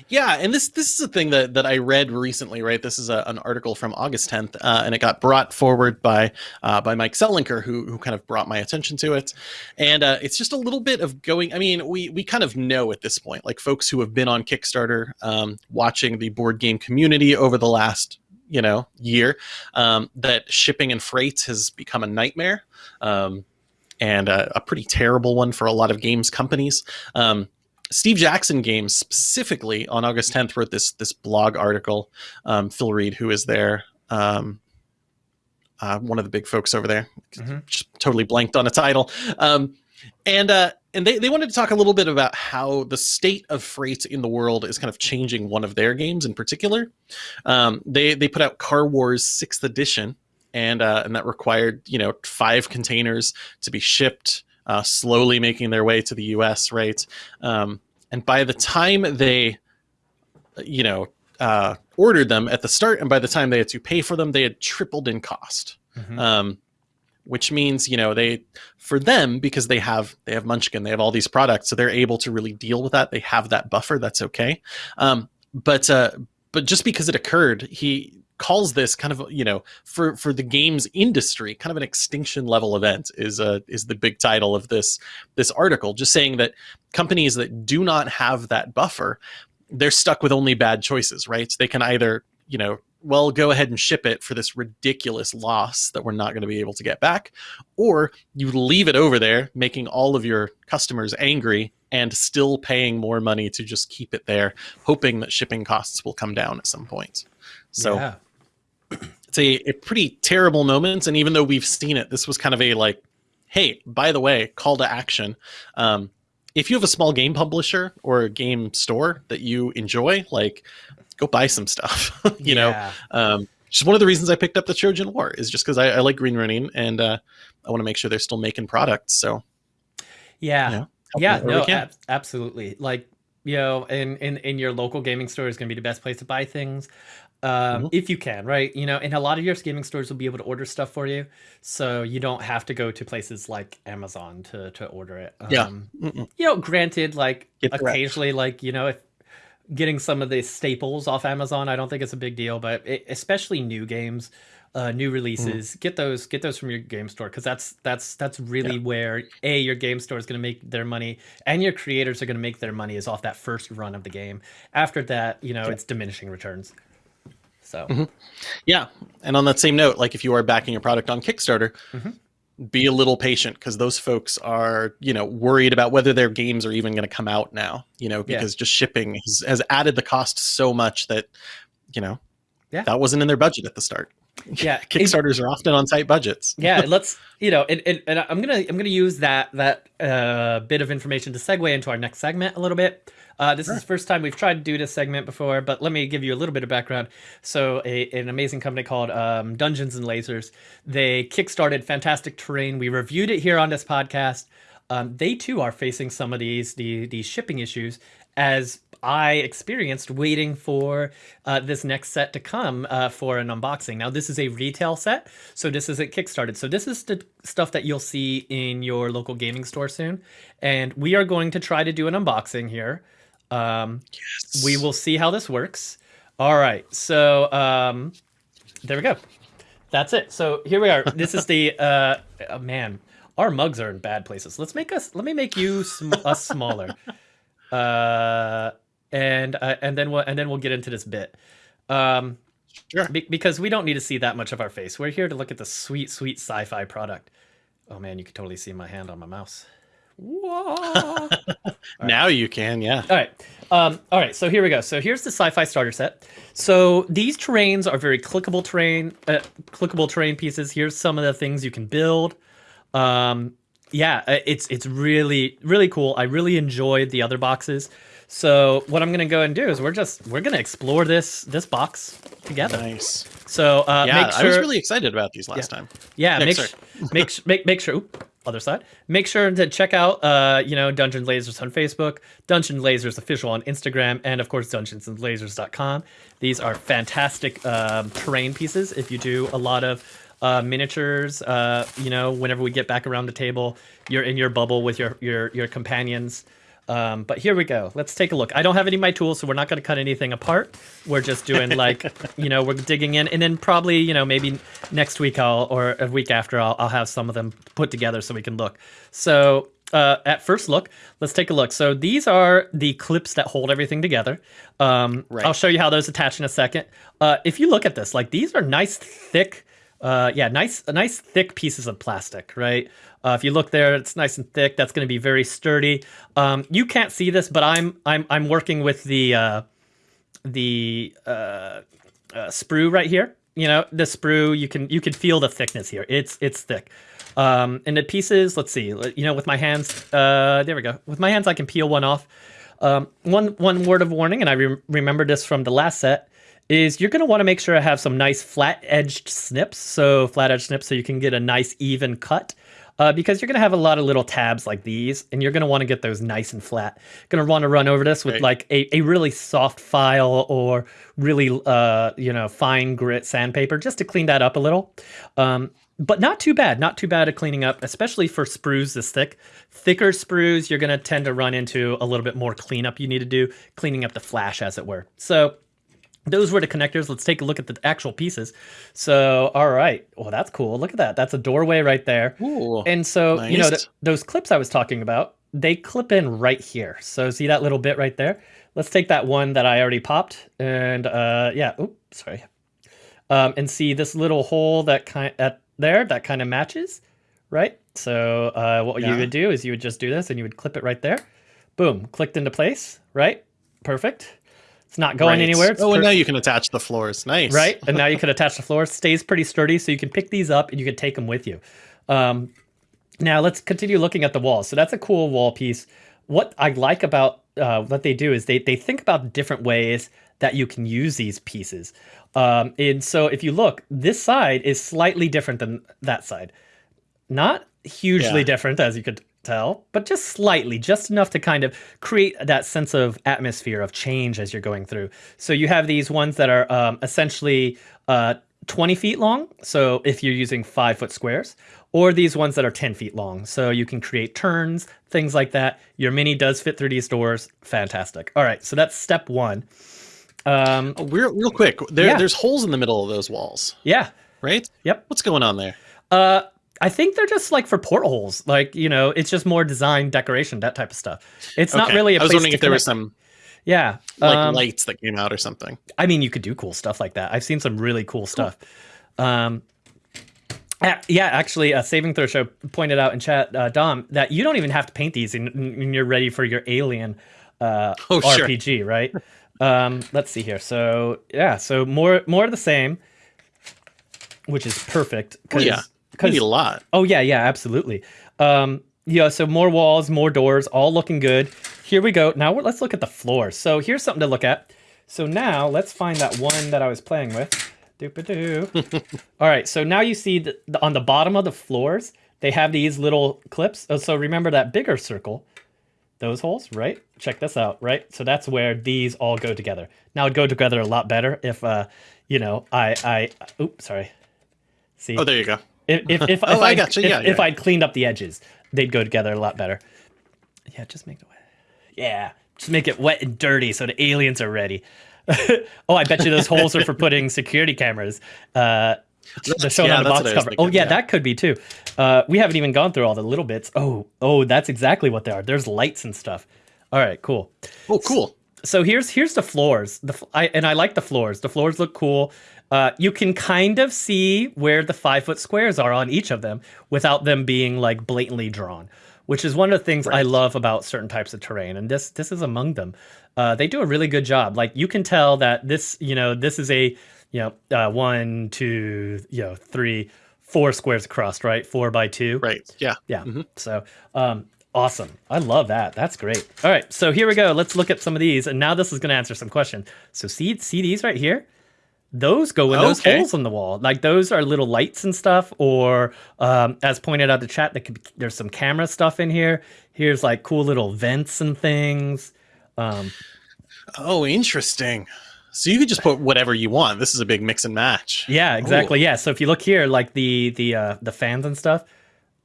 Yeah, and this this is a thing that that I read recently, right? This is a, an article from August 10th, uh, and it got brought forward by uh, by Mike Selinker, who who kind of brought my attention to it. And uh, it's just a little bit of going. I mean, we we kind of know at this point, like folks who have been on Kickstarter, um, watching the board game community over the last you know year, um, that shipping and freight has become a nightmare. Um, and a, a pretty terrible one for a lot of games companies. Um, Steve Jackson Games specifically on August 10th wrote this this blog article. Um, Phil Reed, who is there, um, uh, one of the big folks over there, Mhm. just totally blanked on a title. Um, and uh, and they, they wanted to talk a little bit about how the state of freight in the world is kind of changing one of their games in particular. Um, they they put out Car Wars Sixth Edition, and uh, and that required you know five containers to be shipped, uh, slowly making their way to the U.S. Right, um, and by the time they, you know, uh, ordered them at the start, and by the time they had to pay for them, they had tripled in cost Mhm. um, which means you know they for them because they have they have munchkin they have all these products so they're able to really deal with that. They have that buffer that's okay. Um, but uh, but just because it occurred he calls this kind of you know for for the games industry kind of an extinction level event is uh is the big title of this this article just saying that companies that do not have that buffer they're stuck with only bad choices right? So they can either you know well, go ahead and ship it for this ridiculous loss that we're not going to be able to get back. Or you leave it over there, making all of your customers angry and still paying more money to just keep it there, hoping that shipping costs will come down at some point. So yeah. it's a, a pretty terrible moment. And even though we've seen it, this was kind of a like, hey, by the way, call to action. Um, if you have a small game publisher or a game store that you enjoy, like go buy some stuff. you know, Yeah. um, just one of the reasons I picked up the Trojan War is just because I, I like Green Ronin and uh, I want to make sure they're still making products. So Yeah. Yeah. Yeah, no, ab- absolutely. Like, you know, in, in, in your local gaming store is going to be the best place to buy things. Um, Mhm. if you can, right? You know, and a lot of your gaming stores will be able to order stuff for you. So you don't have to go to places like Amazon to, to order it. Yeah. Um, Mm-mm. you know, granted, like Get the rep. occasionally, like, you know, if getting some of the staples off Amazon, I don't think it's a big deal, but it, especially new games, uh, new releases, get those, get those from your game store. Cause that's, that's, that's really where a, your game store is going to make their money and your creators are going to make their money is off that first run of the game. After that, you know, it's diminishing returns. So Mhm. yeah. And on that same note, like if you are backing a product on Kickstarter, Mhm. Be a little patient because those folks are, you know, worried about whether their games are even going to come out now, you know, Yeah. because just shipping has, has added the cost so much that, you know, Yeah. that wasn't in their budget at the start. Yeah, it- Kickstarters are often on tight budgets. yeah let's you know and, and, and i'm gonna i'm gonna use that that uh, bit of information to segue into our next segment a little bit. Uh, this Sure. is the first time we've tried to do this segment before but let me give you a little bit of background. So a, an amazing company called um, dungeons and lasers. They kickstarted fantastic terrain. We reviewed it here on this podcast. Um, they too are facing some of these the, these shipping issues as I experienced waiting for uh, this next set to come uh, for an unboxing. Now, this is a retail set, so this isn't Kickstarted. So, this is the stuff that you'll see in your local gaming store soon. And we are going to try to do an unboxing here. Um, we will see how this works. All right. So um, there we go. That's it. So here we are. This is the uh, oh, man. Our mugs are in bad places. Let's make us. Let me make you sm- us smaller. Uh, and uh, and then we'll and then we'll get into this bit. Um, Sure. be- because we don't need to see that much of our face. We're here to look at the sweet, sweet sci-fi product. Oh man, you can totally see my hand on my mouse. Whoa. Now you can, yeah. All right. Um, all right. So here we go. So here's the sci-fi starter set. So these terrains are very clickable terrain, uh, clickable terrain pieces. Here's some of the things you can build. Um, yeah, uh, it's it's really really cool. I really enjoyed the other boxes. So what I'm gonna go and do is we're just we're gonna explore this this box together. Nice. So uh, yeah, make I was really excited about these last time. yeah, Yeah, make sure, make make make sure. Oop, other side. Make sure to check out, uh, you know, Dungeon Lasers on Facebook, Dungeon Lasers official on Instagram, and of course DungeonsandLasers.com. These are fantastic um, terrain pieces. If you do a lot of uh, miniatures, uh, you know, whenever we get back around the table, you're in your bubble with your your your companions. Um, but here we go. Let's take a look. I don't have any of my tools, so we're not going to cut anything apart. We're just doing like, you know, we're digging in, and then probably, you know, maybe next week I'll or a week after I'll, I'll have some of them put together so we can look. So uh, at first look, let's take a look. So these are the clips that hold everything together. Um, Right. I'll show you how those attach in a second. Uh, if you look at this, like these are nice thick, uh, yeah, nice, nice thick pieces of plastic, right? Uh, if you look there, it's nice and thick. That's going to be very sturdy. Um, you can't see this, but I'm I'm I'm working with the uh, the uh, uh, sprue right here. You know, the sprue. You can you can feel the thickness here. It's it's thick. Um, and the pieces. Let's see. You know, with my hands. Uh, there we go. With my hands, I can peel one off. Um, one one word of warning, and I re- remember this from the last set, is you're going to want to make sure I have some nice flat edged snips. So flat edged snips, so you can get a nice even cut. Uh, because you're going to have a lot of little tabs like these, and you're going to want to get those nice and flat. Going to want to run over this with Right. like a, a really soft file or really uh, you know fine grit sandpaper just to clean that up a little. Um, but not too bad, not too bad at cleaning up, especially for sprues this thick. Thicker sprues, you're going to tend to run into a little bit more cleanup you need to do, cleaning up the flash, as it were. So those were the connectors. Let's take a look at the actual pieces. So, all right. Well, that's cool. Look at that. That's a doorway right there. Ooh. And so, you know, th- those clips I was talking about, they clip in right here. So, see that little bit right there? Let's take that one that I already popped and uh yeah, oops, sorry. Um and see this little hole that kind at there that kind of matches, right? So, uh what you would do is you would just do this and you would clip it right there. Boom, clicked into place, right? Perfect. It's not going Right. anywhere. It's oh, and now you can attach the floors. Nice. right? And now you can attach the floor. It stays pretty sturdy, so you can pick these up and you can take them with you. Um, now let's continue looking at the walls. So that's a cool wall piece. What I like about uh, what they do is they they think about different ways that you can use these pieces. Um, and so if you look, this side is slightly different than that side. Not hugely Yeah. different, as you could tell, but just slightly, just enough to kind of create that sense of atmosphere of change as you're going through. So you have these ones that are um, essentially uh, 20 feet long. So if you're using five foot squares, or these ones that are 10 feet long. So you can create turns, things like that. Your mini does fit through these doors. Fantastic. All right. So that's step one. Um, Oh, real, real quick, there, Yeah. there's holes in the middle of those walls, yeah. right? Yep. What's going on there? Uh, I think they're just like for portholes. Like, you know, it's just more design, decoration, that type of stuff. It's not Okay. really a I was wondering if there was some Yeah. like um, lights that came out or something. I mean, you could do cool stuff like that. I've seen some really cool stuff. Um, yeah, actually, uh, Saving Throw Show pointed out in chat, uh, Dom, that you don't even have to paint these and and you're ready for your alien uh, Oh, sure. RPG, right? um, let's see here. So yeah, so more more of the same, which is perfect. Oh, yeah. Need a lot. Oh yeah, yeah, absolutely. Um, yeah, so more walls, more doors, all looking good. Here we go. Now let's look at the floors. So here's something to look at. So now let's find that one that I was playing with. Doop-a-doo. all right, so now you see the, the, on the bottom of the floors, they have these little clips. Oh, so remember that bigger circle, those holes, right? Check this out, right? So that's where these all go together. Now it'd go together a lot better if, uh, you know, I, I, oops, sorry. See, Oh, there you go. If if if, Oh, if I I'd, gotcha. if, Yeah, if. I'd cleaned up the edges, they'd go together a lot better. Yeah, just make it wet. Yeah, just make it wet and dirty so the aliens are ready. oh, I bet you those holes are for putting security cameras. Uh, they're shown yeah, on the box what I was cover. oh yeah, yeah. that could be too. Uh, we haven't even gone through all the little bits. Oh, oh, that's exactly what they are. There's lights and stuff. All right, cool. Oh, cool. So here's here's the floors. The I, and I like the floors. The floors look cool. Uh, you can kind of see where the five foot squares are on each of them without them being like blatantly drawn, which is one of the things I love about certain types of terrain, and this this is among them. Uh, they do a really good job. Like you can tell that this you know this is a you know uh, one two you know three four squares across right four by two Right. Yeah. yeah. Mhm. So, um, awesome. I love that. That's great. All right. So here we go. Let's look at some of these, and now this is going to answer some questions. So see, see these right here. Those go in those Okay. holes in the wall. Like those are little lights and stuff, or um, as pointed out the chat, that could be, there's some camera stuff in here. Here's like cool little vents and things. Um, Oh, interesting. So you could just put whatever you want. This is a big mix and match. Yeah, exactly. Yeah. So if you look here, like the the uh, the fans and stuff,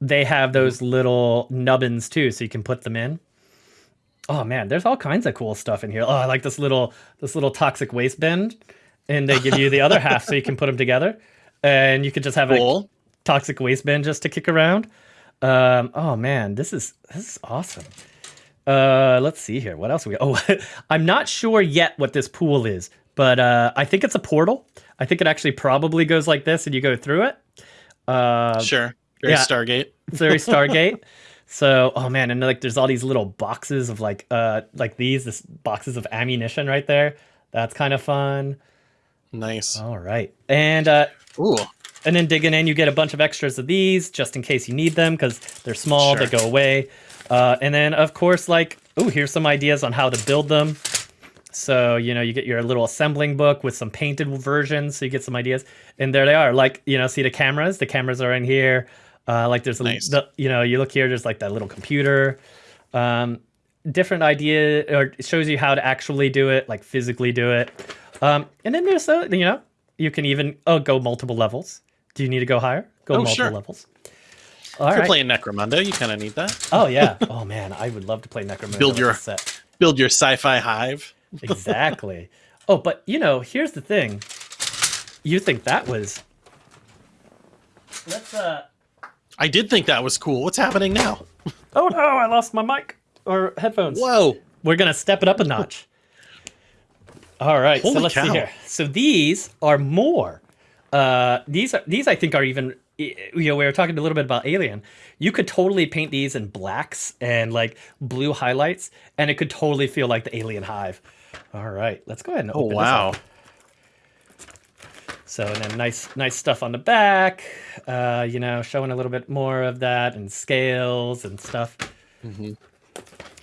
they have those little nubbins too, so you can put them in. Oh man, there's all kinds of cool stuff in here. Oh, I like this little this little toxic waste bin, and they give you the other half so you can put them together, and you could just have a Cool. toxic waste bin just to kick around. Um, oh man, this is this is awesome. Uh, let's see here. What else we? Oh, I'm not sure yet what this pool is, but uh, I think it's a portal. I think it actually probably goes like this, and you go through it. Uh, Sure. Very yeah. Stargate. it's very Stargate. so, oh man, and like there's all these little boxes of like uh like these, this boxes of ammunition right there. That's kind of fun. Nice. All right, and uh, Ooh. and then digging in, you get a bunch of extras of these just in case you need them because they're small, they go away. Uh, and then, of course, like, oh, here's some ideas on how to build them. So, you know, you get your little assembling book with some painted versions, so you get some ideas. And there they are. Like, you know, see the cameras? The cameras are in here. Uh, like, there's a, Nice. the, you know, you look here, there's like that little computer. Um, different idea, or it shows you how to actually do it, like physically do it. Um, and then there's, a, you know, you can even oh go multiple levels. Do you need to go higher? Go Oh, multiple sure. levels. All If you're playing Necromunda, you kind of need that. Oh yeah. Oh man, I would love to play Necromunda. Build your- set. Build your sci-fi hive. Exactly. oh, but you know, here's the thing. You think that was? Let's uh. I did think that was cool. What's happening now? Oh no! I lost my mic or headphones. Whoa. We're gonna step it up a notch. All right, so let's see here. So these are more. Uh, these are these I think are even. You know, we were talking a little bit about Alien. You could totally paint these in blacks and like blue highlights, and it could totally feel like the Alien Hive. All right, let's go ahead and Oh open wow. this up. So and then nice nice stuff on the back. Uh, you know, showing a little bit more of that and scales and stuff.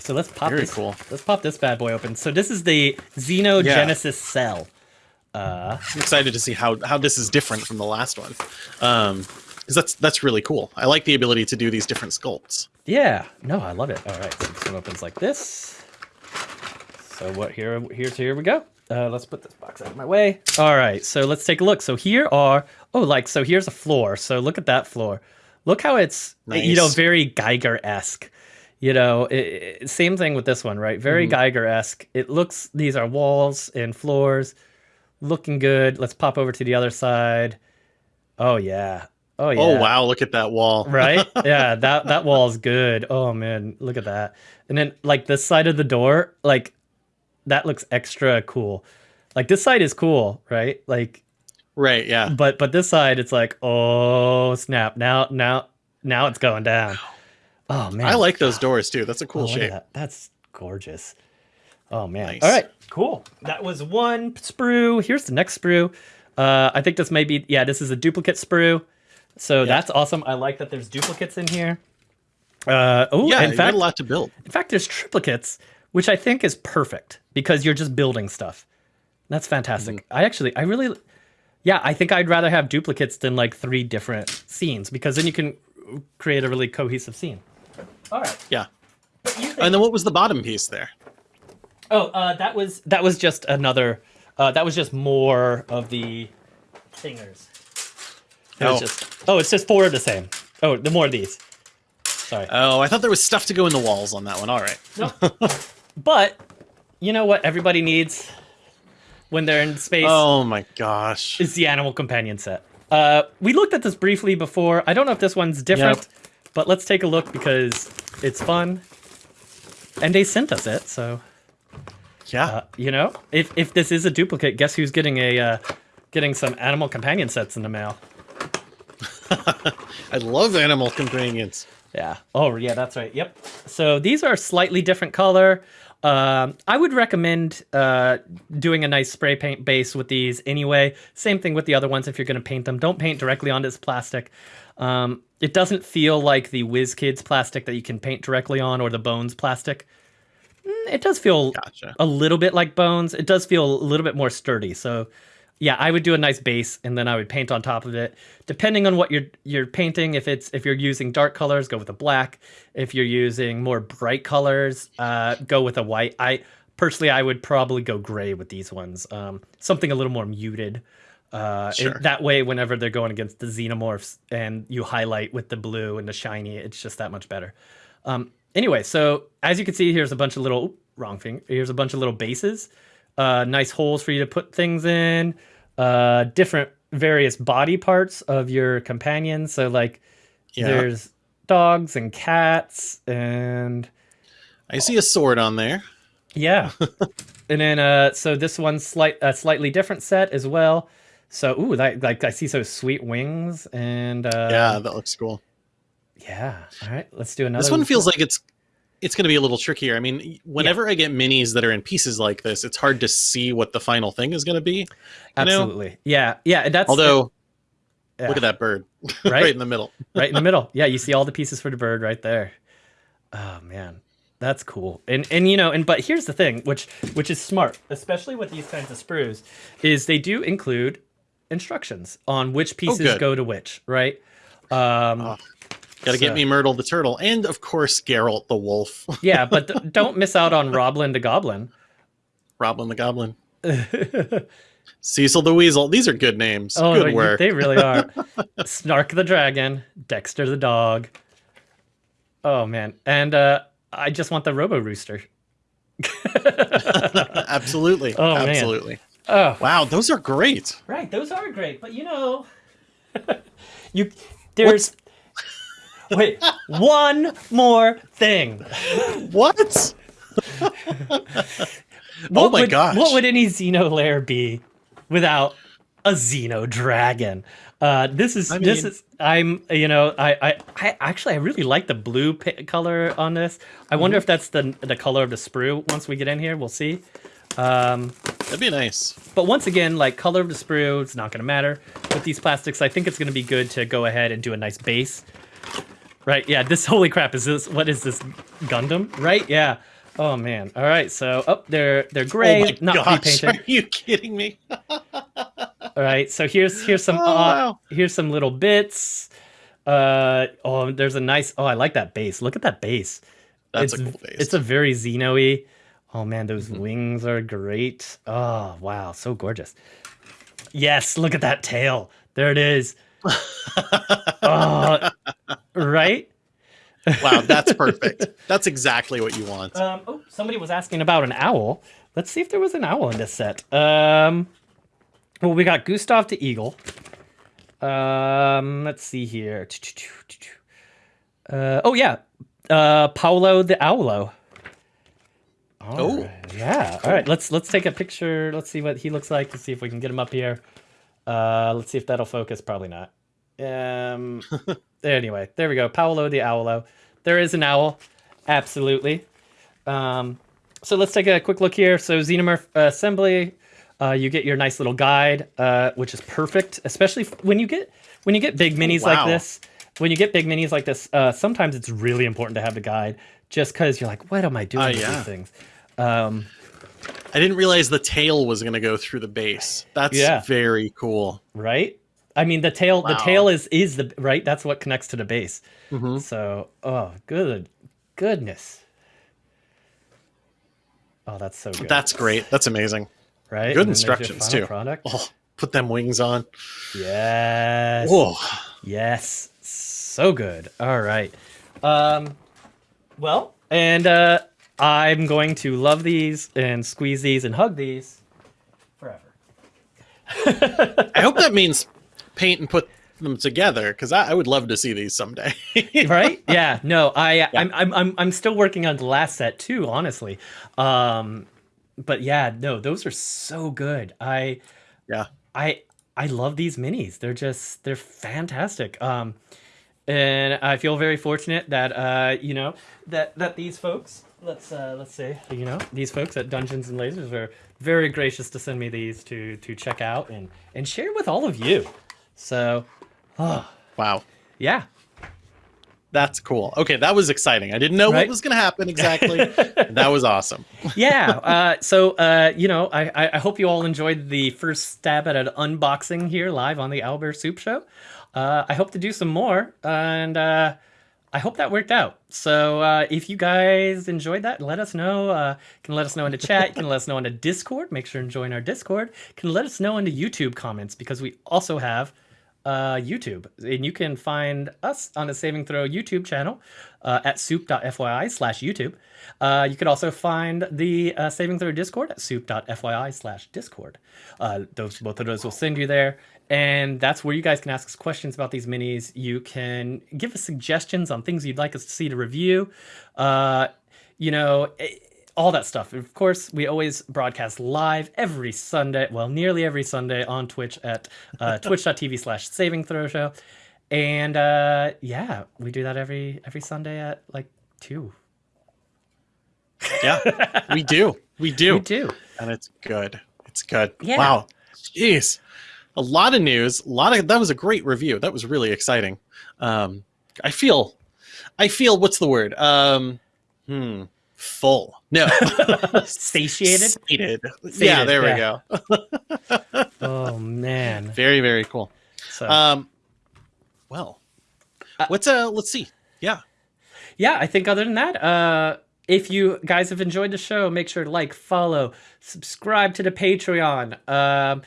So let's pop Very this. cool. Let's pop this bad boy open. So this is the Xenogenesis cell. Uh, I'm excited to see how how this is different from the last one. Um, because that's that's really cool. I like the ability to do these different sculpts. yeah, no, I love it. All right, so this one opens like this. So what here? Here's here we go. Uh, let's put this box out of my way. All right, so let's take a look. So here are oh, like so here's a floor. So look at that floor. Look how it's you know very Giger esque. You know, it, it- same thing with this one, right? Very mm-hmm. Giger esque. It looks. These are walls and floors, looking good. Let's pop over to the other side. Oh yeah. Oh, oh yeah. Oh wow, look at that wall. right? Yeah, that that wall is good. Oh man, look at that. And then like this side of the door, like that looks extra cool. Like this side is cool, right? Like Right, yeah. but but this side it's like, oh snap. Now now now it's going down. Oh man. I like those doors too. That's a cool Oh, shape. that. That's gorgeous. Oh man. Nice. All right, cool. That was one sprue. Here's the next sprue. Uh, I think this may be yeah. This is a duplicate sprue. So that's awesome. I like that there's duplicates in here. Uh, oh, Yeah, in you got fact, a lot to build. in fact, there's triplicates, which I think is perfect because you're just building stuff. That's fantastic. Mm-hmm. I actually, I really, yeah, I think I'd rather have duplicates than like three different scenes because then you can create a really cohesive scene. All right. Yeah. Think- And then what was the bottom piece there? Oh, uh, that was that was just another. Uh, that was just more of the thingers. It Oh. just. Oh, it's just four of the same. Oh, the more of these. Sorry. Oh, I thought there was stuff to go in the walls on that one. All right. No. but you know what everybody needs? when they're in space. Oh my gosh. is the animal companion set. Uh, we looked at this briefly before. I don't know if this one's different, Yep. But let's take a look because it's fun. And they sent us it, so Yeah. uh, you know, if if this is a duplicate, guess who's getting a uh, getting some animal companion sets in the mail? I love animal companions. Yeah. Oh, yeah, that's right. Yep. So these are slightly different color. Um, I would recommend uh, doing a nice spray paint base with these anyway. Same thing with the other ones if you're going to paint them. Don't paint directly onto this plastic. Um, it doesn't feel like the WizKids plastic that you can paint directly on or the Bones plastic. Mm, It does feel Gotcha. a little bit like Bones. It does feel a little bit more sturdy. So, yeah, I would do a nice base and then I would paint on top of it. Depending on what you're you're painting, if it's if you're using dark colors, go with a black. If you're using more bright colors, uh, go with a white. I personally, I would probably go gray with these ones. Um, something a little more muted. Uh, it- that way, whenever they're going against the xenomorphs and you highlight with the blue and the shiny, it's just that much better. Um, anyway, so as you can see, here's a bunch of little oop, wrong thing. Here's a bunch of little bases, uh, nice holes for you to put things in, uh, different various body parts of your companions. So like, Yeah. there's dogs and cats and I see a sword on there. yeah, and then uh, so this one's slight a slightly different set as well. So ooh, that, like I see so sweet wings and uh, yeah, that looks cool. yeah. All right, let's do another. This one feels like it's it's going to be a little trickier. I mean, whenever I get minis that are in pieces like this, it's hard to see what the final thing is going to be. you know? absolutely yeah yeah. That's Although, yeah, look at that bird Right? right in the middle. right in the middle. Yeah, you see all the pieces for the bird right there. Oh man, that's cool. And and you know, and but here's the thing, which which is smart, especially with these kinds of sprues, is they do include instructions on which pieces good. go to which, right? Um, Oh, Got to get me Myrtle the turtle, and of course Geralt the wolf, yeah, but don't miss out on Roblin the goblin. Roblin the goblin, Cecil the weasel. These are good names. Oh, good they- work. they really are. Snark the dragon, Dexter the dog. Oh man, and uh, I just want the Robo Rooster. absolutely, Oh, man. Absolutely. Oh, Wow, those are great. right, those are great, but you know, you there's wait one more thing. What? What oh my would, gosh! What would any Xeno lair be without a Xeno dragon? Uh, this is I this is I'm you know I, I I actually I really like the blue color on this. I Mm-hmm. wonder if that's the the color of the sprue. Once we get in here, we'll see. Um, That'd be nice. but once again, like color of the sprue, it's not going to matter with these plastics. I think it's going to be good to go ahead and do a nice base. Right? Yeah. This holy crap is this? What is this Gundam? Right? Yeah. Oh man. All right. So up oh, they're they're gray, oh not gosh! pre-painted. Are you kidding me? All right, so here's here's some Oh, uh, wow. here's some little bits. Uh oh, there's a nice. Oh, I like that base. Look at that base. That's it's, a cool base. It's a very Xeno-y. Oh man, those Mhm. wings are great. Oh wow, so gorgeous. Yes, look at that tail. There it is. Oh, right. wow, that's perfect. That's exactly what you want. Um, oh, somebody was asking about an owl. Let's see if there was an owl in this set. Um, well, we got Gustav the eagle. Um, let's see here. Uh, oh yeah, uh, Paulo the owlo. Oh, right, yeah. All right, let's let's take a picture. Let's see what he looks like. Let's see if we can get him up here. Uh, let's see if that'll focus. Probably not. Um. anyway, there we go. Paolo the owlo. There is an owl. Absolutely. Um, so let's take a quick look here. So Xenomorph uh, assembly, uh, you get your nice little guide, uh, which is perfect, especially when you get when you get big minis like wow. this. When you get big minis like this, uh, sometimes it's really important to have the guide, just because you're like, what am I doing Oh, with yeah. these things? Um, I didn't realize the tail was going to go through the base. That's Yeah. very cool. right? I mean, the tail the tail is is the right. That's what connects to the base. Mhm. So, oh, good goodness. Oh, that's so good. That's great. That's amazing. right. good And then there's your instructions, too. Product. Oh, put them wings on. Yes. Whoa. Yes. So good. All right. Um well, and uh I'm going to love these and squeeze these and hug these forever. I hope that means paint and put them together because I, I, would love to see these someday. right? Yeah. No, I yeah. I'm, I'm I'm I'm still working on the last set too, honestly. Um, but yeah, no, those are so good. I yeah. I I love these minis. They're just they're fantastic. Um, and I feel very fortunate that uh, you know that that these folks let's uh, let's say you know these folks at Dungeons and Lasers are very gracious to send me these to to check out and and share with all of you. So, oh, wow, yeah, that's cool. Okay, that was exciting. I didn't know right? what was going to happen exactly. that was awesome. yeah. Uh, so, uh, you know, I, I hope you all enjoyed the first stab at an unboxing here live on the Owlbear Soup Show. Uh, I hope to do some more, and uh, I hope that worked out. So, uh, if you guys enjoyed that, let us know. Uh, can let us know in the chat. Can let us know in the Discord. Make sure and join our Discord. Can let us know in the YouTube comments because we also have uh, YouTube. And you can find us on the Saving Throw YouTube channel uh, at soup.fyi slash YouTube. Uh, you can also find the uh, Saving Throw Discord at soup.fyi slash Discord. Uh, those Both of those will send you there. And that's where you guys can ask us questions about these minis. You can give us suggestions on things you'd like us to see to review. Uh, you know, all that stuff. Of course, we always broadcast live every Sunday, well, nearly every Sunday on Twitch at uh, twitch.tv slash saving throw show. And uh, yeah, we do that every every Sunday at like two. Yeah, we do. We do. We do. And it's good. It's good. Yeah. Wow. Jeez. A lot of news. A lot of that was a great review. That was really exciting. Um, I feel I feel what's the word? Um, hmm full. No. Satiated? Sated. Yeah, there yeah. we go. oh man. Very, very cool. So um well. Uh, what's uh let's see. Yeah. Yeah, I think other than that, uh if you guys have enjoyed the show, make sure to like, follow, subscribe to the Patreon, um,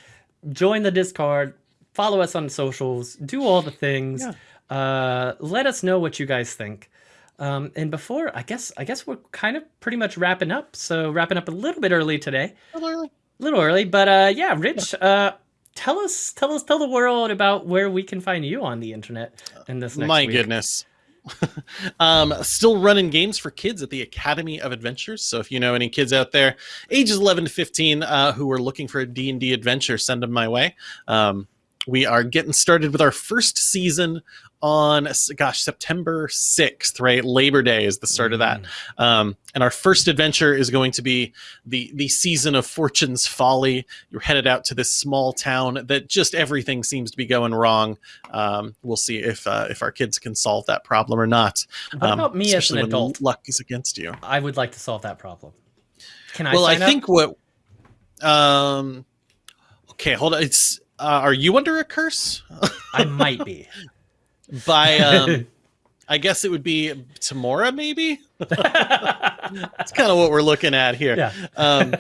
join the Discord, follow us on socials, do all the things. Yeah. Uh, let us know what you guys think. Um, and before, I guess, I guess we're kind of pretty much wrapping up. So wrapping up a little bit early today. A little early. A little early, but uh, yeah, Rich, uh, tell us, tell us, tell the world about where we can find you on the internet in this next My week. goodness. um, still running games for kids at the Academy of Adventures. So if you know any kids out there, ages 11 to 15, uh, who are looking for a D&D adventure, send them my way. Um, we are getting started with our first season on gosh September 6th right? Labor Day is the start mm. of that. Mm. um, and our first adventure is going to be the the season of Fortune's Folly. You're headed out to this small town that just everything seems to be going wrong. Um, we'll see if uh, if our kids can solve that problem or not. What um, about me as an adult? luck is against you. I would like to solve that problem. Can I well I think what um okay hold on. It's uh, are you under a curse? I might be. By um, I guess it would be Tymora, maybe. That's kind of what we're looking at here. Yeah. um,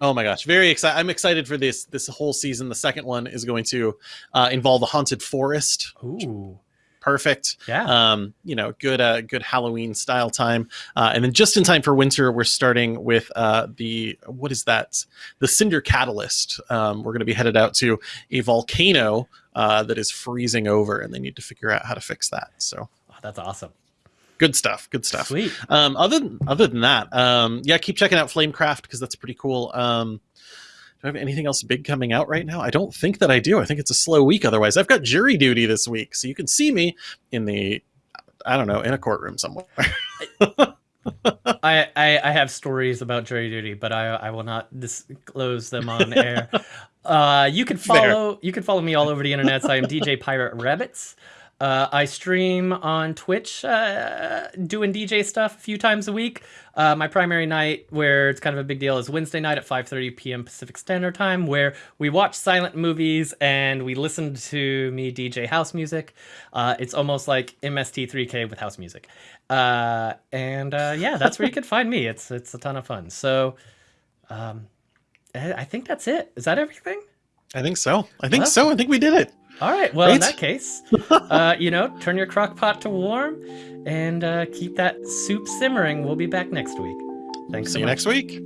oh my gosh, very excited! I'm excited for this this whole season. The second one is going to uh, involve a haunted forest. Ooh perfect. Yeah. Um, you know, good uh, good Halloween style time, uh, and then just in time for winter, we're starting with uh, the what is that? The Cinder Catalyst. Um, we're going to be headed out to a volcano uh, that is freezing over, and they need to figure out how to fix that. So oh, that's awesome. Good stuff. Good stuff. Sweet. Um, other than, other than that, um, yeah, keep checking out Flamecraft because that's pretty cool. Um, I have anything else big coming out right now? I don't think that I do. I think it's a slow week. Otherwise, I've got jury duty this week, so you can see me in the, I don't know, in a courtroom somewhere. I, I, I have stories about jury duty, but I I will not disclose them on air. Uh, you can follow Fair. you can follow me all over the internet. So I am DJ Pirate Rabbits. Uh, I stream on Twitch, uh, doing DJ stuff a few times a week. Uh, my primary night, where it's kind of a big deal, is Wednesday night at 5:30 p.m. Pacific Standard Time, where we watch silent movies and we listen to me DJ house music. Uh, it's almost like MST3K with house music, uh, and uh, yeah, that's where you can find me. It's it's a ton of fun. So, um, I think that's it. Is that everything? I think so. I think well, so. I think we did it. All right. Well, right? in that case, uh, you know, turn your crock pot to warm and uh, keep that soup simmering. We'll be back next week. Thanks See so you next week.